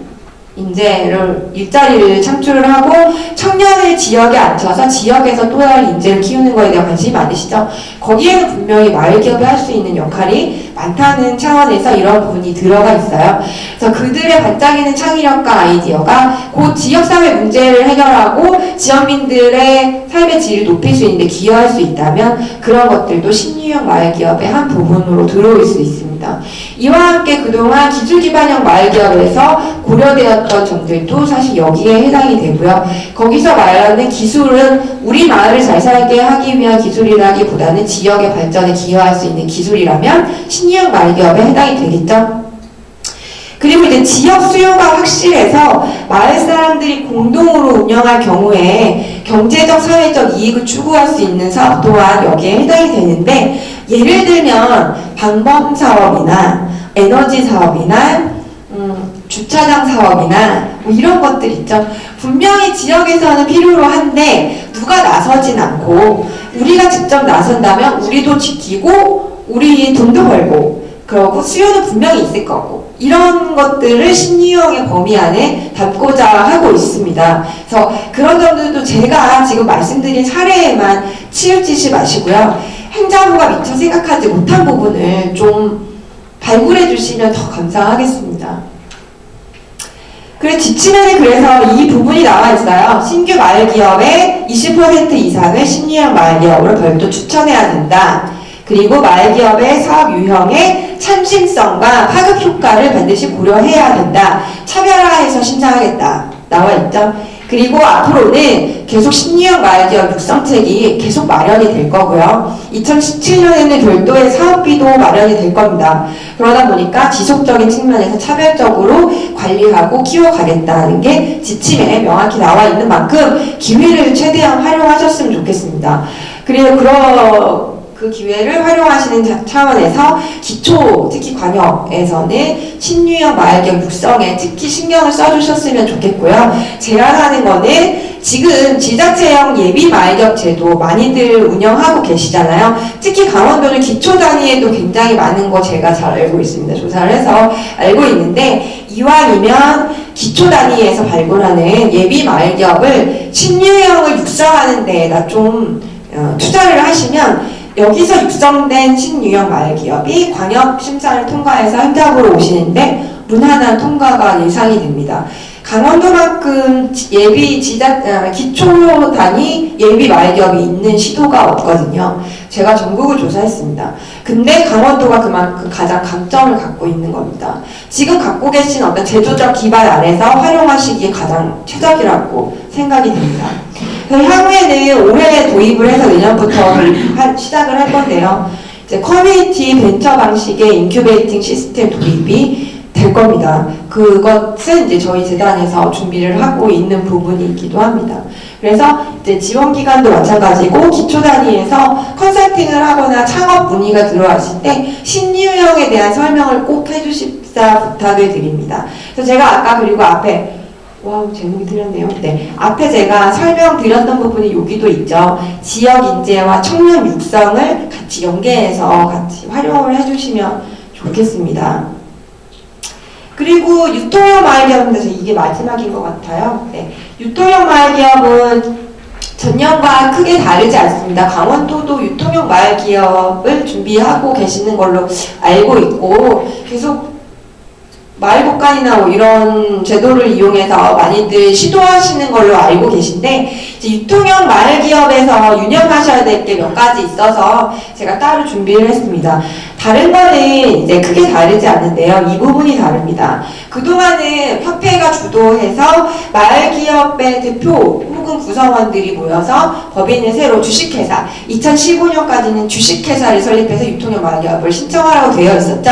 인재를 일자리를 창출을 하고 청년을 지역에 앉혀서 지역에서 또 다른 인재를 키우는 거에 대한 관심이 많으시죠. 거기에는 분명히 마을 기업이 할 수 있는 역할이 많다는 차원에서 이런 부분이 들어가 있어요. 그래서 그들의 반짝이는 창의력과 아이디어가 곧 지역사회 문제를 해결하고 지역민들의 삶의 질을 높일 수 있는데 기여할 수 있다면 그런 것들도 신유형 마을 기업의 한 부분으로 들어올 수 있습니다. 이와 함께 그동안 기술 기반형 마을 기업에서 고려되었던 점들도 사실 여기에 해당이 되고요. 거기서 말하는 기술은 우리 마을을 잘 살게 하기 위한 기술이라기보다는 지역의 발전에 기여할 수 있는 기술이라면 신 유형 마을 기업에 해당이 되겠죠. 그리고 이제 지역 수요가 확실해서 마을 사람들이 공동으로 운영할 경우에 경제적, 사회적 이익을 추구할 수 있는 사업 또한 여기에 해당이 되는데 예를 들면 방범 사업이나 에너지 사업이나 음, 주차장 사업이나 뭐 이런 것들 있죠. 분명히 지역에서는 필요로 한데 누가 나서진 않고 우리가 직접 나선다면 우리도 지키고 우리 돈도 벌고 그러고 수요는 분명히 있을 거고 이런 것들을 신유형의 범위 안에 담고자 하고 있습니다. 그래서 그런 점들도 제가 지금 말씀드린 사례에만 치우치지 마시고요. 행자부가 미처 생각하지 못한 부분을 좀 발굴해 주시면 더 감사하겠습니다. 그래 지침에는 그래서 이 부분이 나와 있어요. 신규 마을 기업의 20% 이상을 신유형 마을 기업으로 별도 추천해야 된다. 그리고 마을 기업의 사업 유형의 참신성과 파급 효과를 반드시 고려해야 된다. 차별화해서 신장하겠다. 나와 있죠. 그리고 앞으로는 계속 신유형 마을 기업 육성책이 계속 마련이 될 거고요. 2017년에는 별도의 사업비도 마련이 될 겁니다. 그러다 보니까 지속적인 측면에서 차별적으로 관리하고 키워가겠다는 게 지침에 명확히 나와 있는 만큼 기회를 최대한 활용하셨으면 좋겠습니다. 그리고 그러 그 기회를 활용하시는 자- 차원에서 기초, 특히 관역에서는 신유형 마을기업 육성에 특히 신경을 써주셨으면 좋겠고요. 제안하는 거는 지금 지자체형 예비 마을기업 제도 많이들 운영하고 계시잖아요. 특히 강원도는 기초 단위에도 굉장히 많은 거 제가 잘 알고 있습니다. 조사를 해서 알고 있는데 이왕이면 기초 단위에서 발굴하는 예비 기업을 신유형을 육성하는 데에다 좀 어, 투자를 하시면 여기서 육성된 신유형 마을 기업이 광역 심사를 통과해서 현장으로 오시는데 무난한 통과가 예상이 됩니다. 강원도만큼 지- 예비 지자 아, 기초 단위 예비 마을 기업이 있는 시도가 없거든요. 제가 전국을 조사했습니다. 근데 강원도가 그만큼 가장 강점을 갖고 있는 겁니다. 지금 갖고 계신 어떤 제도적 기반 안에서 활용하시기에 가장 최적이라고 생각이 됩니다. 향후에는 올해 도입을 해서 내년부터 하- 시작을 할 건데요. 이제 커뮤니티 벤처 방식의 인큐베이팅 시스템 도입이 될 겁니다. 그것은 이제 저희 재단에서 준비를 하고 있는 부분이기도 합니다. 그래서 이제 지원 기관도 마찬가지고 기초 단위에서 컨설팅을 하거나 창업 문의가 들어왔을 때 신유형에 대한 설명을 꼭 해주십사 부탁을 드립니다. 그래서 제가 아까 그리고 앞에 wow 제목이 틀렸네요. 네 앞에 제가 설명드렸던 부분이 여기도 있죠. 지역 인재와 청년 육성을 같이 연계해서 같이 활용을 해주시면 좋겠습니다. 그리고 유통형 마을 기업인데 이게 마지막인 것 같아요. 네. 유통형 마을 기업은 전년과 크게 다르지 않습니다. 강원도도 유통형 마을 기업을 준비하고 계시는 걸로 알고 있고 계속 마을 복간이나 뭐 이런 제도를 이용해서 많이들 시도하시는 걸로 알고 계신데 이제 유통형 마을 기업에서 유념하셔야 될 게 몇 가지 있어서 제가 따로 준비를 했습니다. 다른 거는 이제 크게 다르지 않는데요. 이 부분이 다릅니다. 그동안은 협회가 주도해서 마을 기업의 대표 혹은 구성원들이 모여서 법인을 새로 주식회사 2015년까지는 주식회사를 설립해서 유통형 마을 기업을 신청하라고 되어 있었죠.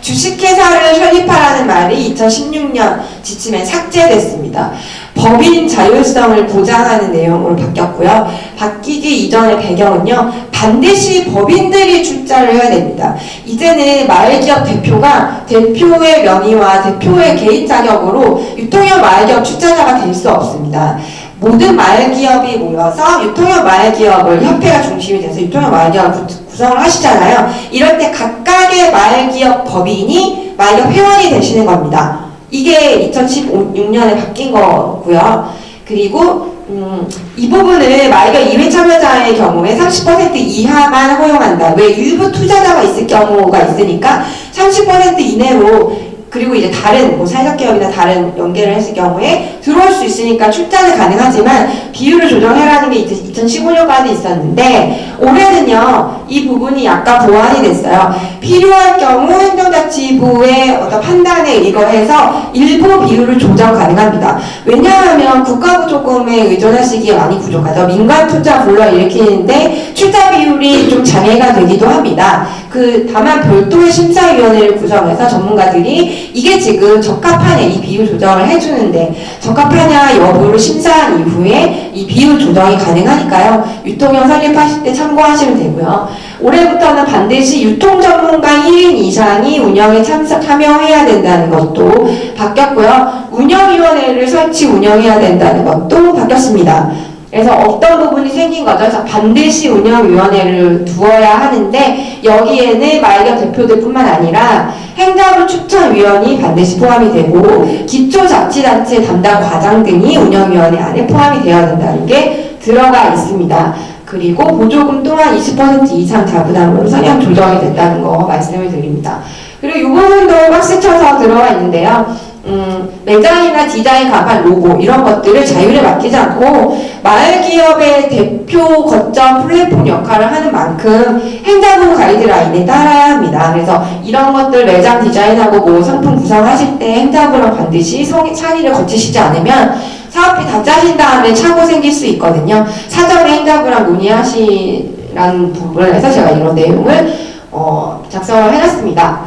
주식회사를 설립하라는 말이 2016년 지침에 삭제됐습니다. 법인 자율성을 보장하는 내용으로 바뀌었고요. 바뀌기 이전의 배경은요, 반드시 법인들이 출자를 해야 됩니다. 이제는 마을기업 대표가 대표의 명의와 대표의 개인 자격으로 유통형 마을기업 출자자가 될 수 없습니다. 모든 마을기업이 모여서 유통형 마을기업을 협회가 중심이 돼서 유통형 마을기업을 구- 구성을 하시잖아요. 이럴 때 각각의 마을기업 법인이 마을기업 회원이 되시는 겁니다. 이게 2016년에 바뀐 거고요. 그리고 음, 이 부분을 마을기업 2회 참여자의 경우에 30% 이하만 허용한다. 왜 일부 투자자가 있을 경우가 있으니까 30% 이내로 그리고 이제 다른 뭐 사회적 기업이나 다른 연계를 했을 경우에 들어올 수 있으니까 출자는 가능하지만 비율을 조정해라는 게 2015년까지 있었는데 올해는요 이 부분이 약간 보완이 됐어요. 필요할 경우 행정자치부의 어떤 판단에 의거해서 일부 비율을 조정 가능합니다. 왜냐하면 국가부 조금에 의존하시기에 많이 부족하죠. 민간 투자 불러일으키는데 출자 비율이 좀 장애가 되기도 합니다. 그 다만 별도의 심사위원회를 구성해서 전문가들이 이게 지금 적합하냐 이 비율 조정을 해주는데 적합하냐 여부를 심사한 이후에 이 비율 조정이 가능하니까요. 유통형 설립하실 때 참 고하시면 되고요. 올해부터는 반드시 유통 전문가 1인 이상이 운영에 참여해야 된다는 것도 바뀌었고요. 운영위원회를 설치 운영해야 된다는 것도 바뀌었습니다. 그래서 어떤 부분이 생긴 거죠? 자, 반드시 운영위원회를 두어야 하는데 여기에는 말격 대표들뿐만 아니라 행정부 추천위원이 반드시 포함이 되고 기초자치단체 담당 과장 등이 운영위원회 안에 포함이 되어야 된다는 게 들어가 있습니다. 그리고 보조금 또한 20% 이상 자부담으로 성향 조정이 됐다는 거 말씀을 드립니다. 그리고 이 부분도 박스 쳐서 들어가 있는데요. 음, 매장이나 디자인, 간판, 로고 이런 것들을 자율에 맡기지 않고 마을 기업의 대표 거점 플랫폼 역할을 하는 만큼 행정부 가이드라인에 따라야 합니다. 그래서 이런 것들 매장 디자인하고 뭐 상품 구성하실 때 행정부랑 반드시 성, 상의를 거치시지 않으면 사업비 다 짜신 다음에 차고 생길 수 있거든요. 사전에 행정부랑 논의하시라는 부분에서 제가 이런 내용을 어, 작성을 해놨습니다.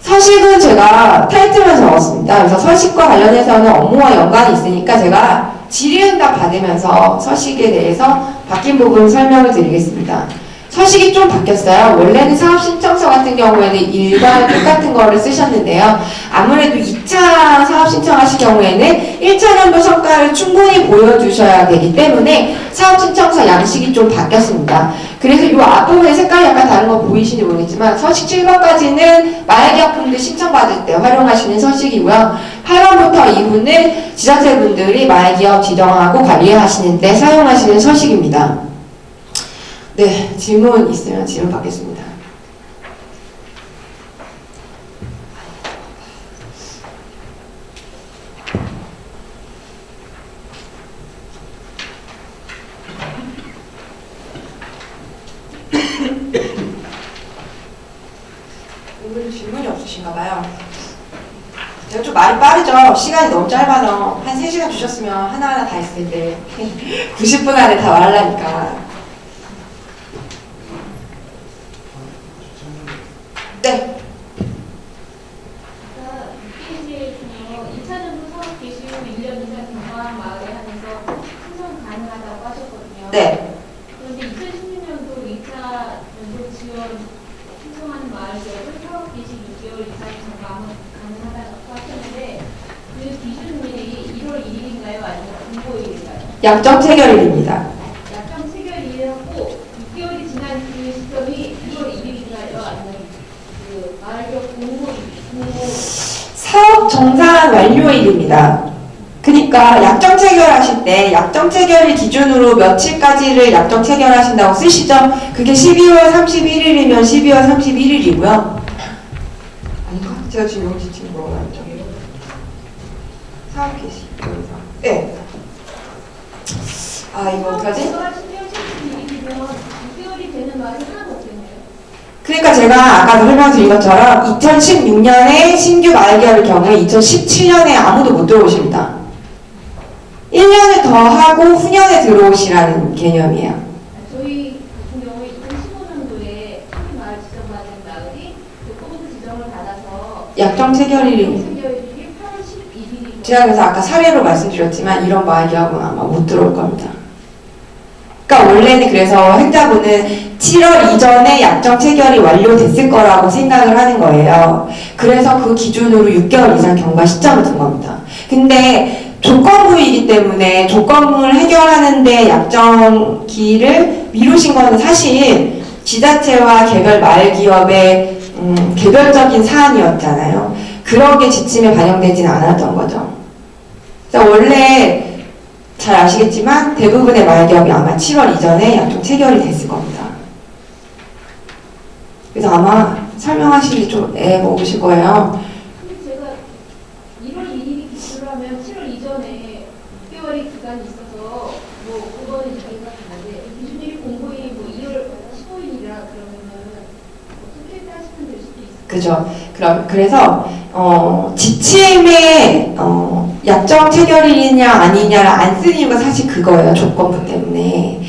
서식은 제가 타이틀만 적었습니다. 그래서 서식과 관련해서는 업무와 연관이 있으니까 제가 질의응답 받으면서 서식에 대해서 바뀐 부분 설명을 드리겠습니다. 서식이 좀 바뀌었어요. 원래는 사업 신청서 같은 경우에는 일과 똑같은 거를 쓰셨는데요. 아무래도 2차 사업 신청하실 경우에는 1차 연도 성과를 충분히 보여주셔야 되기 때문에 사업 신청서 양식이 좀 바뀌었습니다. 그래서 이 앞부분에 색깔이 약간 다른 거 보이시는지 모르겠지만 서식 7번까지는 마약약품들 신청받을 때 활용하시는 서식이고요. 8번부터 2부는 지자체분들이 말기업 지정하고 관리하시는 데 사용하시는 서식입니다. 네, 질문 있으면 질문 받겠습니다. 오늘 질문이 없으신가 봐요. 제가 좀 말이 빠르죠? 시간이 너무 짧아서 한 3시간 주셨으면 하나하나 다 했을 텐데. 90분 안에 다 말하려니까. 네, 그러니까 PH에서 2차전도 사업 개시 후 1년 이상 경과한 마을에 한해서 신청 가능하다고 하셨거든요. 네, 그런데 2016년도 2차 연도 지원 신청하는 마을 지역은 사업 개시 6개월 이상 경과하면 가능하다고 하셨는데 그 기준일이 1월 1일인가요? 아니면 공고일인가요? 약정 체결일입니다. 약정 체결일이었고 6개월이 지난 그 시점이 1월 1일인가요? 아니면 그 공고일, 공고 사업 정산 완료일입니다. 그러니까 약정 체결하실 때 약정 체결일 기준으로 며칠까지를 약정 체결하신다고 쓰시죠? 그게 12월 31일이면 12월 31일이고요. 아닌가? 제가 지금 여기 지금 뭐가 나왔죠? 사업 개시 여기서. 네. 아 이거 어떡하지? 제가 12월 31일이면 6개월이 되는 말이 하나도 없겠네요. 그러니까 제가 아까 설명드린 것처럼 2016년에 신규 마을기업의 경우에 2017년에 아무도 못 들어오십니다. 1년을 더 하고 후년에 들어오시라는 개념이에요. 저희 같은 경우에 2015년도에 신규 마을 지정받은 마을이 교통부 지정을 받아서 약정 체결일이 체결일이 8월 11일이고 제가 그래서 아까 사례로 말씀드렸지만 이런 마을기업은 아마 못 들어올 겁니다. 원래는 그래서 행자부는 7월 이전에 약정 체결이 완료됐을 거라고 생각을 하는 거예요. 그래서 그 기준으로 6개월 이상 경과 시점을 둔 겁니다. 근데 조건부이기 때문에 조건을 해결하는데 약정기를 미루신 거는 사실 지자체와 개별 마을기업의 음, 개별적인 사안이었잖아요. 그런 게 지침에 반영되진 않았던 거죠. 원래 잘 아시겠지만 대부분의 마을기업이 아마 7월 이전에 약정 체결이 됐을 겁니다. 그래서 아마 설명하시기 좀 애 먹으실 거예요. 근데 제가 1월 1일이 기준으로 하면 7월 이전에 6개월의 기간이 있어서 뭐 그거는 기준일이 뭐 2월 15일이라 그러면은 어떻게 따시면 될 수도 있어요. 그죠? 그래서 어, 지침에 어, 약정 체결이냐 아니냐를 안 쓰는 이유가 사실 그거예요. 조건부 때문에.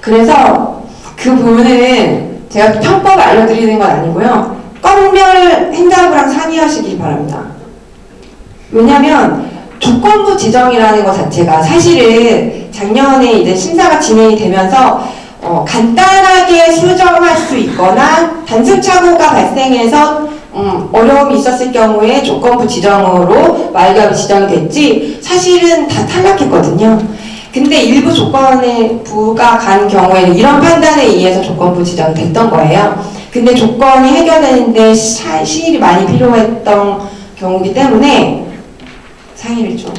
그래서 그 부분은 제가 편법을 알려드리는 건 아니고요. 건별 행자부랑 상의하시기 바랍니다. 왜냐면 조건부 지정이라는 것 자체가 사실은 작년에 이제 심사가 진행이 되면서 어, 간단하게 수정할 수 있거나 단순 착오가 발생해서 음, 어려움이 있었을 경우에 조건부 지정으로 말기업이 지정이 됐지 사실은 다 탈락했거든요. 근데 일부 조건에 부가 간 경우에는 이런 판단에 의해서 조건부 지정이 됐던 거예요. 근데 조건이 해결되는데 시- 시일이 많이 필요했던 경우이기 때문에 상의를 좀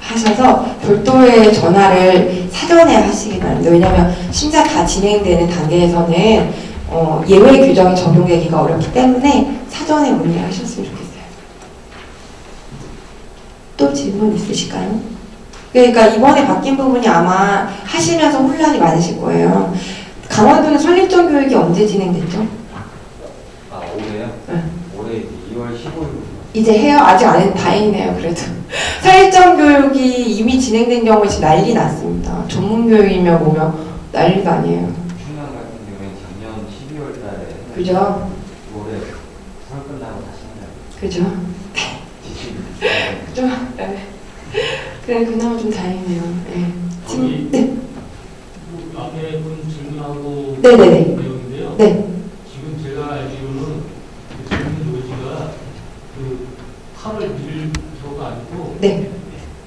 하셔서 별도의 전화를 사전에 하시기 바랍니다. 왜냐하면 심사 다 진행되는 단계에서는 어, 예외 규정이 적용되기가 어렵기 때문에 사전에 문의하셨으면 좋겠어요. 또 질문 있으실까요? 그러니까 이번에 바뀐 부분이 아마 하시면서 혼란이 많으실 거예요. 강원도는 설립전 교육이 언제 진행됐죠? 아 올해요? 네. 올해 2월 15일 이제 해요? 아직 안 해도 다행이네요, 그래도. 설립전 교육이 이미 진행된 경우에 지금 난리 났습니다. 전문 교육이며 뭐며 난리도 아니에요. 충남 같은 경우에 작년 12월 달에 그죠? 올해 설 끝나고 다시 한다 그죠? 지침 그죠? 네. 그래, 그나마 좀 다행이네요. 네. 지금, 네. 그 앞에 분 질문하고 네네네. 내용인데요. 네. 지금 제가 알기로는 그 질문 요지가 그 8월 1일부터가 아니고 네.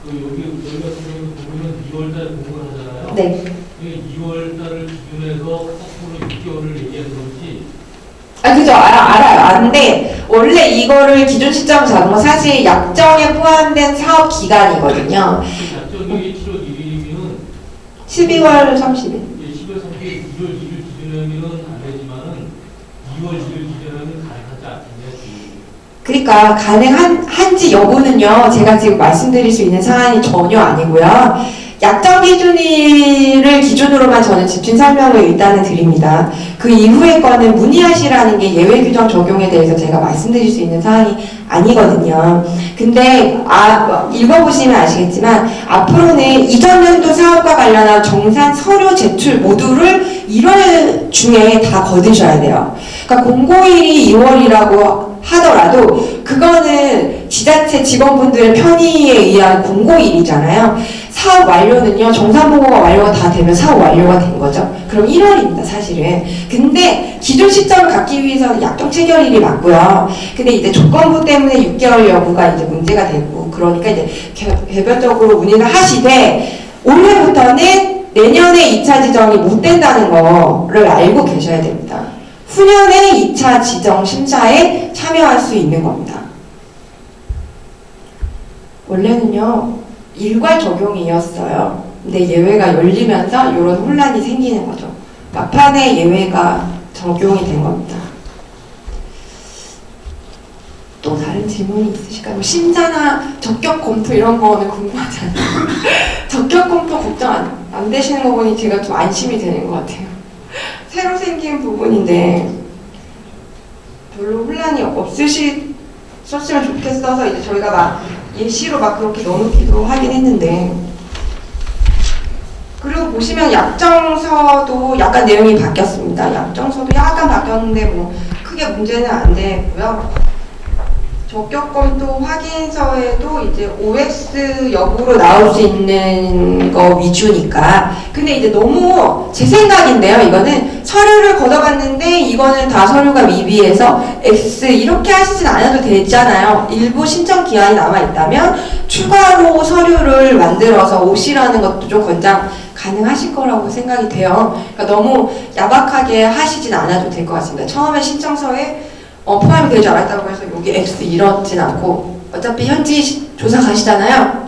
그 여기 여기 같은 경우 보면 2월달 공부를 하잖아요. 네. 이게 2월달을 기준해서 거꾸로 6개월을 얘기하는 건지 아, 그죠. 알아, 알아요. 아는데, 원래 이거를 기준 시점 잡은 건 사실 약정에 포함된 사업 기간이거든요. 작전이 7월 1일이면 12월 30일. 10월 3일 1월 1일 기준하면은 안 되지만은 2월 1일 기준하면 가능하지 않겠냐 지금. 그러니까 가능한 한지 여부는요. 제가 지금 말씀드릴 수 있는 사안이 전혀 아니고요. 약정 기준일을 기준으로만 저는 집중 설명을 일단은 드립니다. 그 이후의 거는 문의하시라는 게 예외 규정 적용에 대해서 제가 말씀드릴 수 있는 사안이 아니거든요. 근데 아, 읽어보시면 아시겠지만 앞으로는 이전 연도 사업과 관련한 정산 서류 제출 모두를 1월 중에 다 거두셔야 돼요. 그러니까 공고일이 2월이라고 하더라도 그거는 지자체 직원분들의 편의에 의한 공고일이잖아요. 사업 완료는요, 정산보고가 완료가 다 되면 사업 완료가 된 거죠. 그럼 1월입니다, 사실은. 근데 기존 시점을 갖기 위해서는 약정 체결일이 맞고요. 근데 이제 조건부 때문에 6개월 여부가 이제 문제가 되고, 그러니까 이제 개- 개별적으로 문의를 하시되, 올해부터는 내년에 2차 지정이 못 된다는 거를 알고 계셔야 됩니다. 후년에 2차 지정 심사에 참여할 수 있는 겁니다. 원래는요, 일괄 적용이었어요. 근데 예외가 열리면서 이런 혼란이 생기는 거죠. 막판에 예외가 적용이 된 겁니다. 또 다른 질문이 있으실까요? 뭐 심사나 적격 검토 이런 거는 궁금하지 않아요? 적격 검토 걱정 안, 안 되시는 거 보니 제가 좀 안심이 되는 것 같아요. 새로 생긴 부분인데 별로 혼란이 없으셨으면 좋겠어서 이제 저희가 막 예시로 막 그렇게 넣어놓기도 하긴 했는데 그리고 보시면 약정서도 약간 내용이 바뀌었습니다. 약정서도 약간 바뀌었는데 뭐 크게 문제는 안 되고요. 적격 검토 확인서에도 이제 OX 여부로 나올 수 있는 거 위주니까. 근데 이제 너무 제 생각인데요. 이거는 서류를 걷어봤는데 이거는 다 서류가 미비해서 X 이렇게 하시진 않아도 되잖아요. 일부 신청 기한이 남아 있다면 추가로 서류를 만들어서 오시라는 것도 좀 권장 가능하실 거라고 생각이 돼요. 그러니까 너무 야박하게 하시진 않아도 될 것 같습니다. 처음에 신청서에 어, 포함이 되지 않았다고 해서 여기 X 이렇진 않고 어차피 현지 시- 조사 가시잖아요.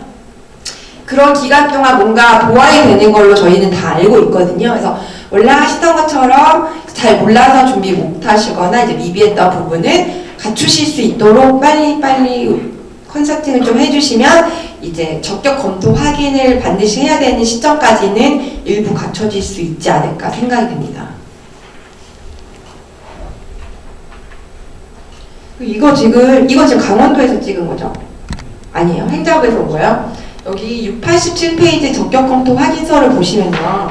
그런 기간 동안 뭔가 보완이 되는 걸로 저희는 다 알고 있거든요. 그래서 원래 하시던 것처럼 잘 몰라서 준비 못 하시거나 이제 미비했던 부분은 갖추실 수 있도록 빨리빨리 컨설팅을 좀 해주시면 이제 적격 검토 확인을 반드시 해야 되는 시점까지는 일부 갖춰질 수 있지 않을까 생각이 됩니다. 이거 지금 이거 지금 강원도에서 찍은 거죠? 아니에요. 행자부에서 온 거예요. 여기 687페이지 적격 검토 확인서를 보시면요.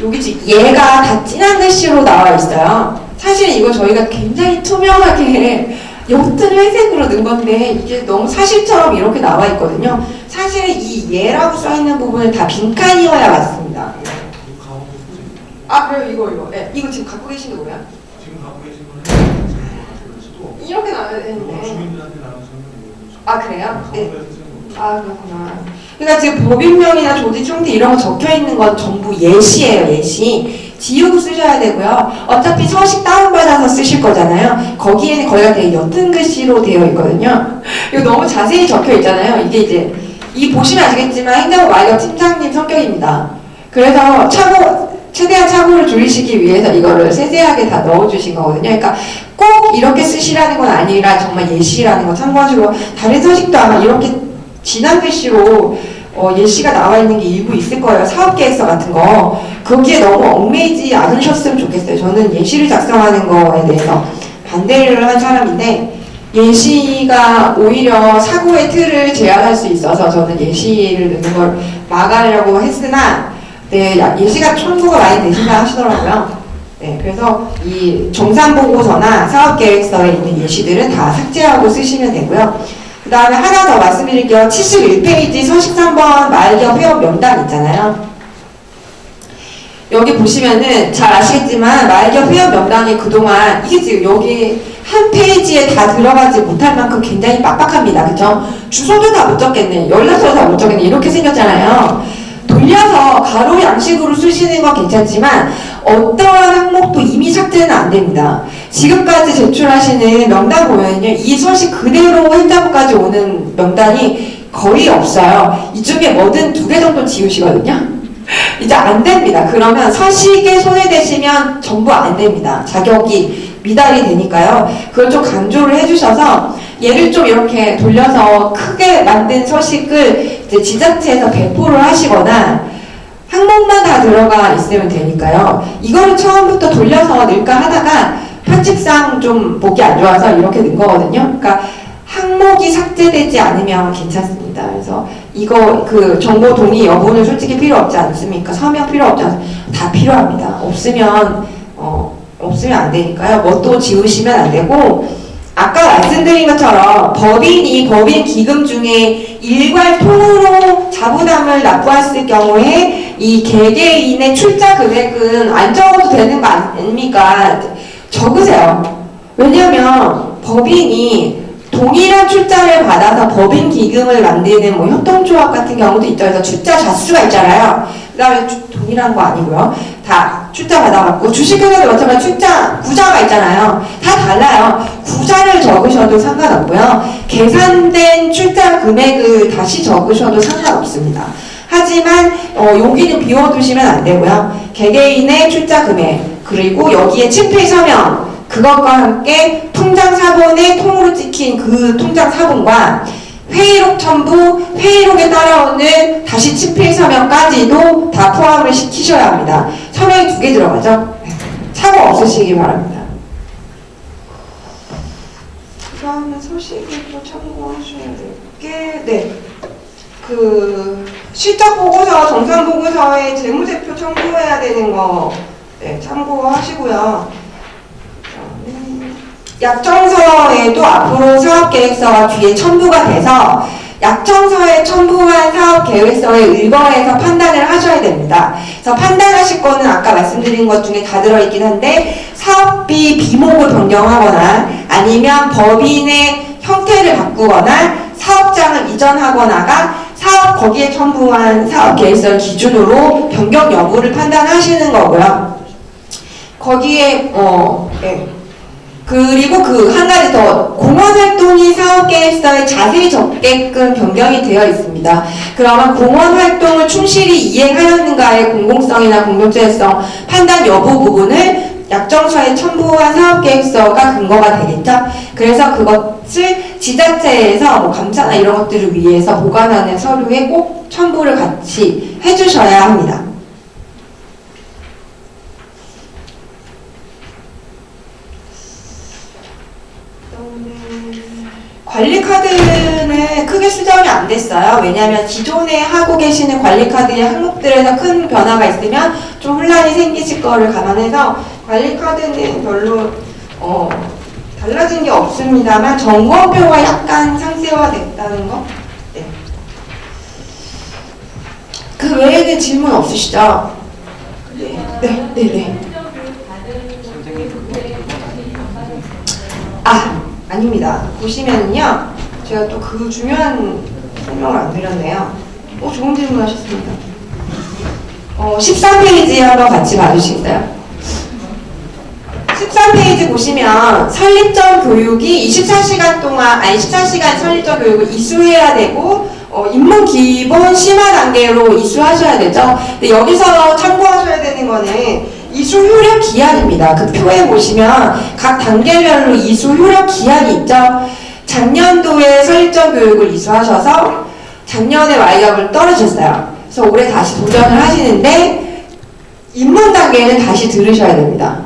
여기 지금 얘가 다 진한 글씨로 나와 있어요. 사실 이거 저희가 굉장히 투명하게 옅은 회색으로 넣은 건데 이게 너무 사실처럼 이렇게 나와 있거든요. 사실은 이 얘라고 써 있는 부분은 다 빈칸이어야 맞습니다. 아 그래요 이거 이거 네, 이거 지금 갖고 계신 거 뭐야? 지금 갖고 계신 거는 그래서도 이렇게 나와야 되는데 아 그래요? 네. 거죠. 아 그렇구나. 그러니까 지금 법인명이나 조지 총리 이런 거 적혀 있는 건 전부 예시예요 예시. 지우고 쓰셔야 되고요. 어차피 서식 다운받아서 쓰실 거잖아요. 거기에는 거기가 되게 옅은 글씨로 되어 있거든요. 이거 너무 자세히 적혀 있잖아요. 이게 이제 이 보시면 아시겠지만 행정부 마이거 팀장님 성격입니다. 그래서 차고 최대한 차고를 줄이시기 위해서 이거를 세세하게 다 넣어주신 거거든요. 그러니까 꼭 이렇게 쓰시라는 건 아니라 정말 예시라는 거 참고하시고 다른 서식도 아마 이렇게 진한 글씨로 어, 예시가 나와 있는 게 일부 있을 거예요. 사업계획서 같은 거. 거기에 너무 얽매이지 않으셨으면 좋겠어요. 저는 예시를 작성하는 거에 대해서 반대를 한 사람인데 예시가 오히려 사고의 틀을 제한할 수 있어서 저는 예시를 넣는 걸 막으려고 했으나 네, 야- 예시가 청구가 많이 되신다 하시더라고요. 네, 그래서 이 정산보고서나 사업계획서에 있는 예시들은 다 삭제하고 쓰시면 되고요. 그 다음에 하나 더 말씀드릴게요. 71페이지 서식 3번 말기업 회원 명단 있잖아요. 여기 보시면은 잘 아시겠지만 말기업 회원 명단이 그동안 이게 지금 여기 한 페이지에 다 들어가지 못할 만큼 굉장히 빡빡합니다. 그죠? 주소도 다 못 적겠네. 연락처도 다 못 적겠네. 이렇게 생겼잖아요. 돌려서 가로 양식으로 쓰시는 건 괜찮지만 어떠한 항목도 이미 삭제는 안 됩니다. 지금까지 제출하시는 명단 보면요. 이 소식 그대로 행자부까지 오는 명단이 거의 없어요. 이 중에 뭐든 두 개 정도 지우시거든요. 이제 안 됩니다. 그러면 서식에 손해되시면 전부 안 됩니다. 자격이 미달이 되니까요. 그걸 좀 강조를 해주셔서 얘를 좀 이렇게 돌려서 크게 만든 서식을 이제 지자체에서 배포를 하시거나 항목만 다 들어가 있으면 되니까요. 이거를 처음부터 돌려서 넣을까 하다가 편집상 좀 보기 안 좋아서 이렇게 넣은 거거든요. 그러니까 항목이 삭제되지 않으면 괜찮습니다. 그래서 이거 그 정보 동의 여부는 솔직히 필요 없지 않습니까? 서명 필요 없지 않습니까? 다 필요합니다. 없으면 어 없으면 안 되니까요. 뭐또 지우시면 안 되고 아까 말씀드린 것처럼 법인이 법인 기금 중에 일괄 통으로 자부담을 납부했을 경우에 이 개개인의 출자 금액은 안 적어도 되는 거 아닙니까? 적으세요. 왜냐면 법인이 동일한 출자를 받아서 법인 기금을 만드는 뭐 협동조합 같은 경우도 있죠. 그래서 출자 자수가 있잖아요. 그 다음에 동일한 거 아니고요. 다 출자 받아갖고 주식회사도 마찬가지 출자 구자가 있잖아요. 다 달라요. 구자를 적으셔도 상관없고요. 계산된 출자 금액을 다시 적으셔도 상관없습니다. 하지만 어, 여기는 비워두시면 안 되고요. 개개인의 출자 금액 그리고 여기에 친필 서명 그것과 함께 통장 사본에 통으로 찍힌 그 통장 사본과 회의록 첨부, 회의록에 따라오는 다시 친필 서명까지도 다 포함을 시키셔야 합니다. 서명이 두 개 들어가죠? 네. 사고 없으시기 바랍니다. 그 다음에 소식을 또 참고하셔야 될 게, 네. 그, 실적 보고서, 정산 보고서에 재무제표 첨부해야 되는 거, 네, 참고하시고요. 약정서에도 앞으로 사업계획서가 뒤에 첨부가 돼서 약정서에 첨부한 사업계획서에 의거해서 판단을 하셔야 됩니다. 그래서 판단하실 거는 아까 말씀드린 것 중에 다 들어있긴 한데 사업비 비목을 변경하거나 아니면 법인의 형태를 바꾸거나 사업장을 이전하거나가 사업 거기에 첨부한 사업계획서를 기준으로 변경 여부를 판단하시는 거고요. 거기에 어 네. 그리고 그 한 가지 더 공원 활동이 사업 계획서에 자세히 적게끔 변경이 되어 있습니다. 그러면 공원 활동을 충실히 이행하였는가의 공공성이나 공동체성 판단 여부 부분을 약정서에 첨부한 사업 계획서가 근거가 되겠죠. 그래서 그것을 지자체에서 뭐 감사나 이런 것들을 위해서 보관하는 서류에 꼭 첨부를 같이 해주셔야 합니다. 관리 카드는 크게 수정이 안 됐어요. 왜냐하면 기존에 하고 계시는 관리 카드의 항목들에서 큰 변화가 있으면 좀 혼란이 생기실 거를 감안해서 관리 카드는 별로 어, 달라진 게 없습니다만 점검표가 약간 상세화됐다는 거. 네. 그 외에는 질문 없으시죠? 네, 네, 네. 네. 아, 아닙니다. 보시면요. 제가 또 그 중요한 설명을 안 드렸네요. 오, 좋은 질문 하셨습니다. 어, 13페이지 한번 같이 봐주시겠어요? 13페이지 보시면 설립적 교육이 24시간 동안, 아니 14시간 설립적 교육을 이수해야 되고, 어, 입문 기본 심화 단계로 이수하셔야 되죠. 근데 여기서 참고하셔야 되는 거는 이수 효력 기한입니다. 그 표에 보시면 각 단계별로 이수 효력 기한이 있죠. 작년도에 설립적 교육을 이수하셔서 작년에 와이업을 떨어졌어요. 그래서 올해 다시 도전을 하시는데 입문 단계는 다시 들으셔야 됩니다.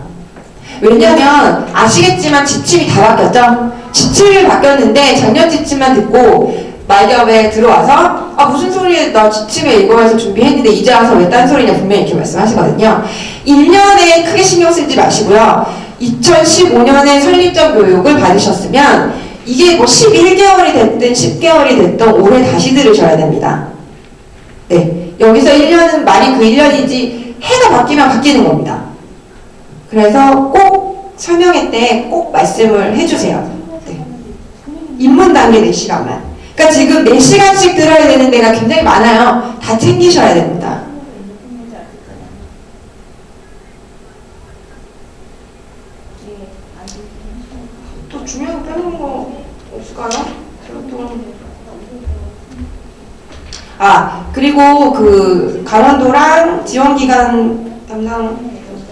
왜냐면 아시겠지만 지침이 다 바뀌었죠. 지침이 바뀌었는데 작년 지침만 듣고 말ገብ에 들어와서 아 무슨 소리 나 지침에 이거에서 준비했는데 이제 와서 왜 딴 소리냐 분명히 이렇게 말씀하시거든요. 1년에 크게 신경 쓰지 마시고요. 2015년에 설립적 교육을 받으셨으면 이게 뭐 11개월이 됐든 10개월이 됐든 올해 다시 들으셔야 됩니다. 네. 여기서 1년은 말이 그 1년이지 해가 바뀌면 바뀌는 겁니다. 그래서 꼭 설명회 때 꼭 말씀을 해주세요. 네. 입문 단계 4시간만. 그러니까 지금 4시간씩 들어야 되는 데가 굉장히 많아요. 다 챙기셔야 됩니다. 어떤 거 없을까요? 또- 아 그리고 그 강원도랑 지원기관 담당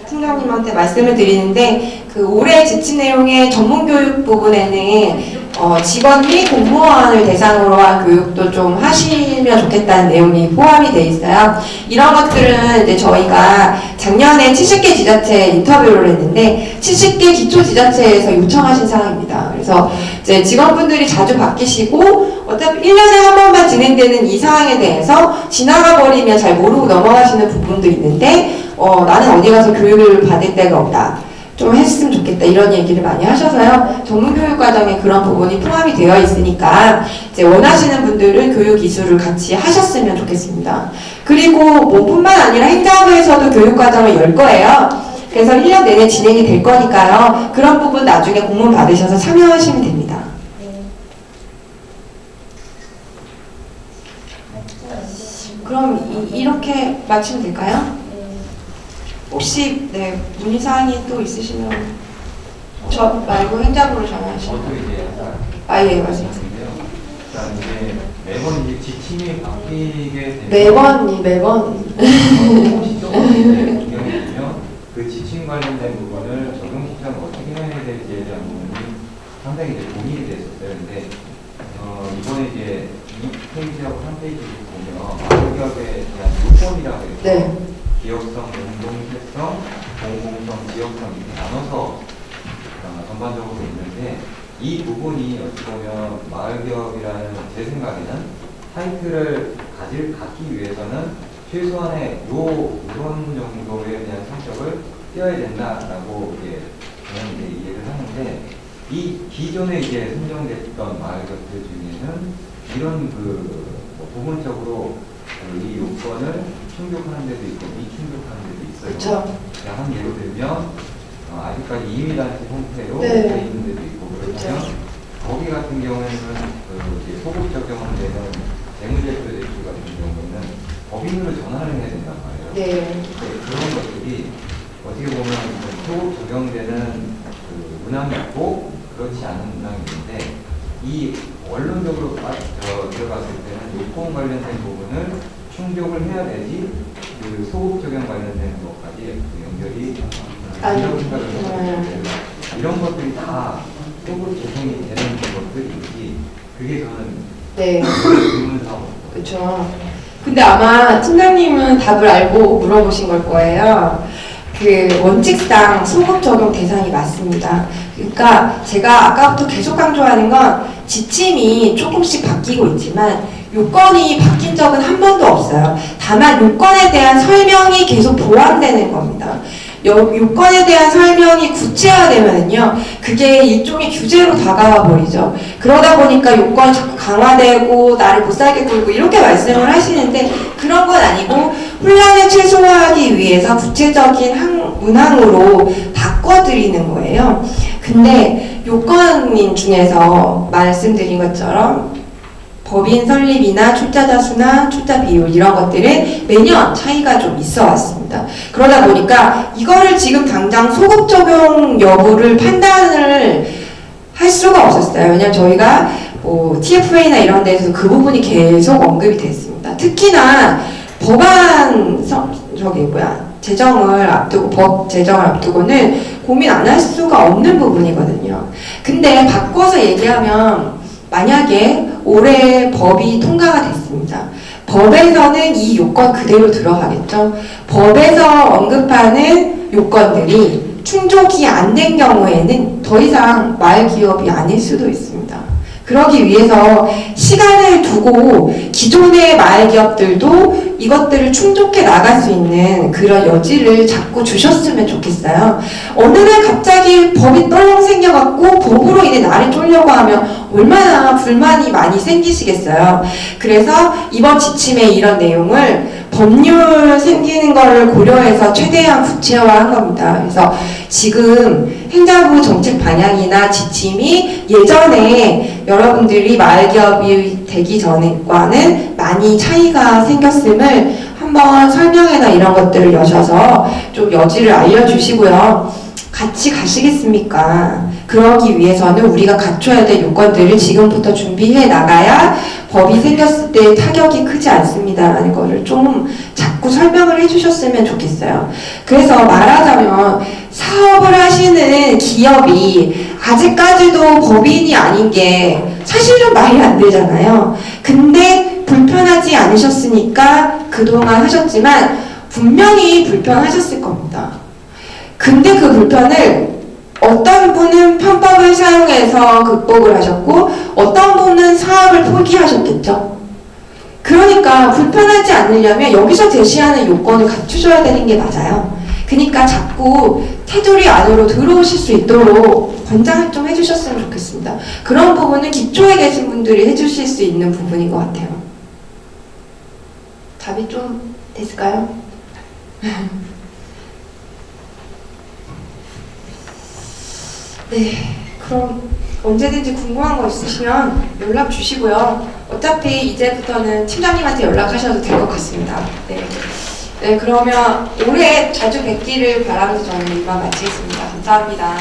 팀장님한테 말씀을 드리는데 그 올해 지침 내용의 전문교육 부분에는 어, 직원 및 공무원을 대상으로 한 교육도 좀 하시면 좋겠다는 내용이 포함이 돼 있어요. 이런 것들은 이제 저희가 작년에 70개 지자체 인터뷰를 했는데 70개 기초 지자체에서 요청하신 사항입니다. 그래서 이제 직원분들이 자주 바뀌시고 어차피 1년에 한 번만 진행되는 이 사항에 대해서 지나가 버리면 잘 모르고 넘어가시는 부분도 있는데 어, 나는 어디 가서 교육을 받을 데가 없다. 좀 했으면 좋겠다 이런 얘기를 많이 하셔서요. 전문교육 과정에 그런 부분이 포함이 되어 있으니까 이제 원하시는 분들은 교육 기술을 같이 하셨으면 좋겠습니다. 그리고 뭐 뿐만 아니라 행정부에서도 교육 과정을 열 거예요. 그래서 1년 내내 진행이 될 거니까요. 그런 부분 나중에 공문 받으셔서 참여하시면 됩니다. 그럼 이, 이렇게 마치면 될까요? 혹시 네 문의 사항이 또 있으시면 저 말고 행자부로 전화하시면 아예. 말씀인데요. 일단 이제 매번 이제 지침이 바뀌게 되면 매번 매번 그 지침 관련된 부분을 적용 시점 어떻게 해야 될지에 대한 부분이 상당히 이제 고민이 됐었어요. 근데 어, 이번에 이제 2페이지하고 3페이지를 보면 마을기업에 대한 요건이라고 해서 네. 기업성, 공동체성, 공공성, 지역성 이렇게 나눠서 어, 전반적으로 있는데 이 부분이 어찌 보면 마을기업이라는 제 생각에는 타이틀을 가질 갖기 위해서는 최소한의 요 이런 정도에 대한 성격을 띄어야 된다라고 이제 저는 이제 이해를 하는데 이 기존에 이제 선정됐던 마을기업들 중에는 이런 그 뭐 부분적으로 그이 요건을 충족하는 데도 있고 미충족하는 데도 있어요. 그렇죠. 한 예로 들면 어, 아직까지 이미단체 형태로 네. 돼 있는 데도 있고 그러면 그렇죠. 거기 같은 경우에는 그 소급 적용을 되는 재무제표 대출 같은 경우에는 법인으로 전환을 해야 된단 말이에요. 네. 네, 그런 것들이 어떻게 보면 좀 소급 적용되는 그 문항이 있고 그렇지 않은 문항이 있는데 이 원론적으로 빠- 저 들어갔을 때는 요건 관련된 부분을 충족을 해야 되지 그 소급 적용 관련된 것까지 그 연결이 음. 이런 것들이 다 소급 적용이 되는 것들인지 그게 저는 네. 그렇죠. 근데 아마 팀장님은 답을 알고 물어보신 걸 거예요. 그 원칙상 소급 적용 대상이 맞습니다. 그러니까 제가 아까부터 계속 강조하는 건 지침이 조금씩 바뀌고 있지만 요건이 바뀐 적은 한 번도 없어요. 다만 요건에 대한 설명이 계속 보완되는 겁니다. 요, 요건에 대한 설명이 구체화되면요, 그게 일종의 규제로 다가와 버리죠. 그러다 보니까 요건이 자꾸 강화되고 나를 못 살게 굴고 이렇게 말씀을 하시는데 그런 건 아니고 혼란을 최소화하기 위해서 구체적인 항, 문항으로 바꿔드리는 거예요. 근데 요건인 중에서 말씀드린 것처럼 법인 설립이나 출자자 수나 출자 비율 이런 것들은 매년 차이가 좀 있어 왔습니다. 그러다 보니까 이거를 지금 당장 소급 적용 여부를 판단을 할 수가 없었어요. 왜냐면 저희가 뭐 TFA나 이런 데서 그 부분이 계속 언급이 됐습니다. 특히나 법안 서- 저기 뭐야 제정을 앞두고 법 제정을 앞두고는 고민 안 할 수가 없는 부분이거든요. 근데 바꿔서 얘기하면 만약에 올해 법이 통과가 됐습니다. 법에서는 이 요건 그대로 들어가겠죠. 법에서 언급하는 요건들이 충족이 안 된 경우에는 더 이상 마을 기업이 아닐 수도 있습니다. 그러기 위해서 시간을 두고 기존의 마을 기업들도 이것들을 충족해 나갈 수 있는 그런 여지를 자꾸 주셨으면 좋겠어요. 어느 날 갑자기 법이 떨렁 생겨갖고 법으로 인해 나를 쫄려고 하면 얼마나 불만이 많이 생기시겠어요. 그래서 이번 지침에 이런 내용을 법률 생기는 거를 고려해서 최대한 구체화한 겁니다. 그래서 지금 행정부 정책 방향이나 지침이 예전에 여러분들이 마을기업이 되기 전과는 많이 차이가 생겼음을 한번 설명회나 이런 것들을 여셔서 좀 여지를 알려주시고요. 같이 가시겠습니까? 그러기 위해서는 우리가 갖춰야 될 요건들을 지금부터 준비해 나가야 법이 생겼을 때 타격이 크지 않습니다라는 거를 좀 자꾸 설명을 해주셨으면 좋겠어요. 그래서 말하자면 사업을 하시는 기업이 아직까지도 법인이 아닌 게 사실은 말이 안 되잖아요. 근데 불편하지 않으셨으니까 그동안 하셨지만 분명히 불편하셨을 겁니다. 근데 그 불편을 어떤 분은 편법을 사용해서 극복을 하셨고 어떤 분은 사업을 포기하셨겠죠. 그러니까 불편하지 않으려면 여기서 제시하는 요건을 갖추셔야 되는 게 맞아요. 그러니까 자꾸 테두리 안으로 들어오실 수 있도록 권장을 좀 해주셨으면 좋겠습니다. 그런 부분은 기초에 계신 분들이 해주실 수 있는 부분인 것 같아요. 답이 좀 됐을까요? 네, 그럼 언제든지 궁금한 거 있으시면 연락 주시고요. 어차피 이제부터는 팀장님한테 연락하셔도 될 것 같습니다. 네. 네, 그러면 올해 자주 뵙기를 바라면서 저는 이만 마치겠습니다. 감사합니다.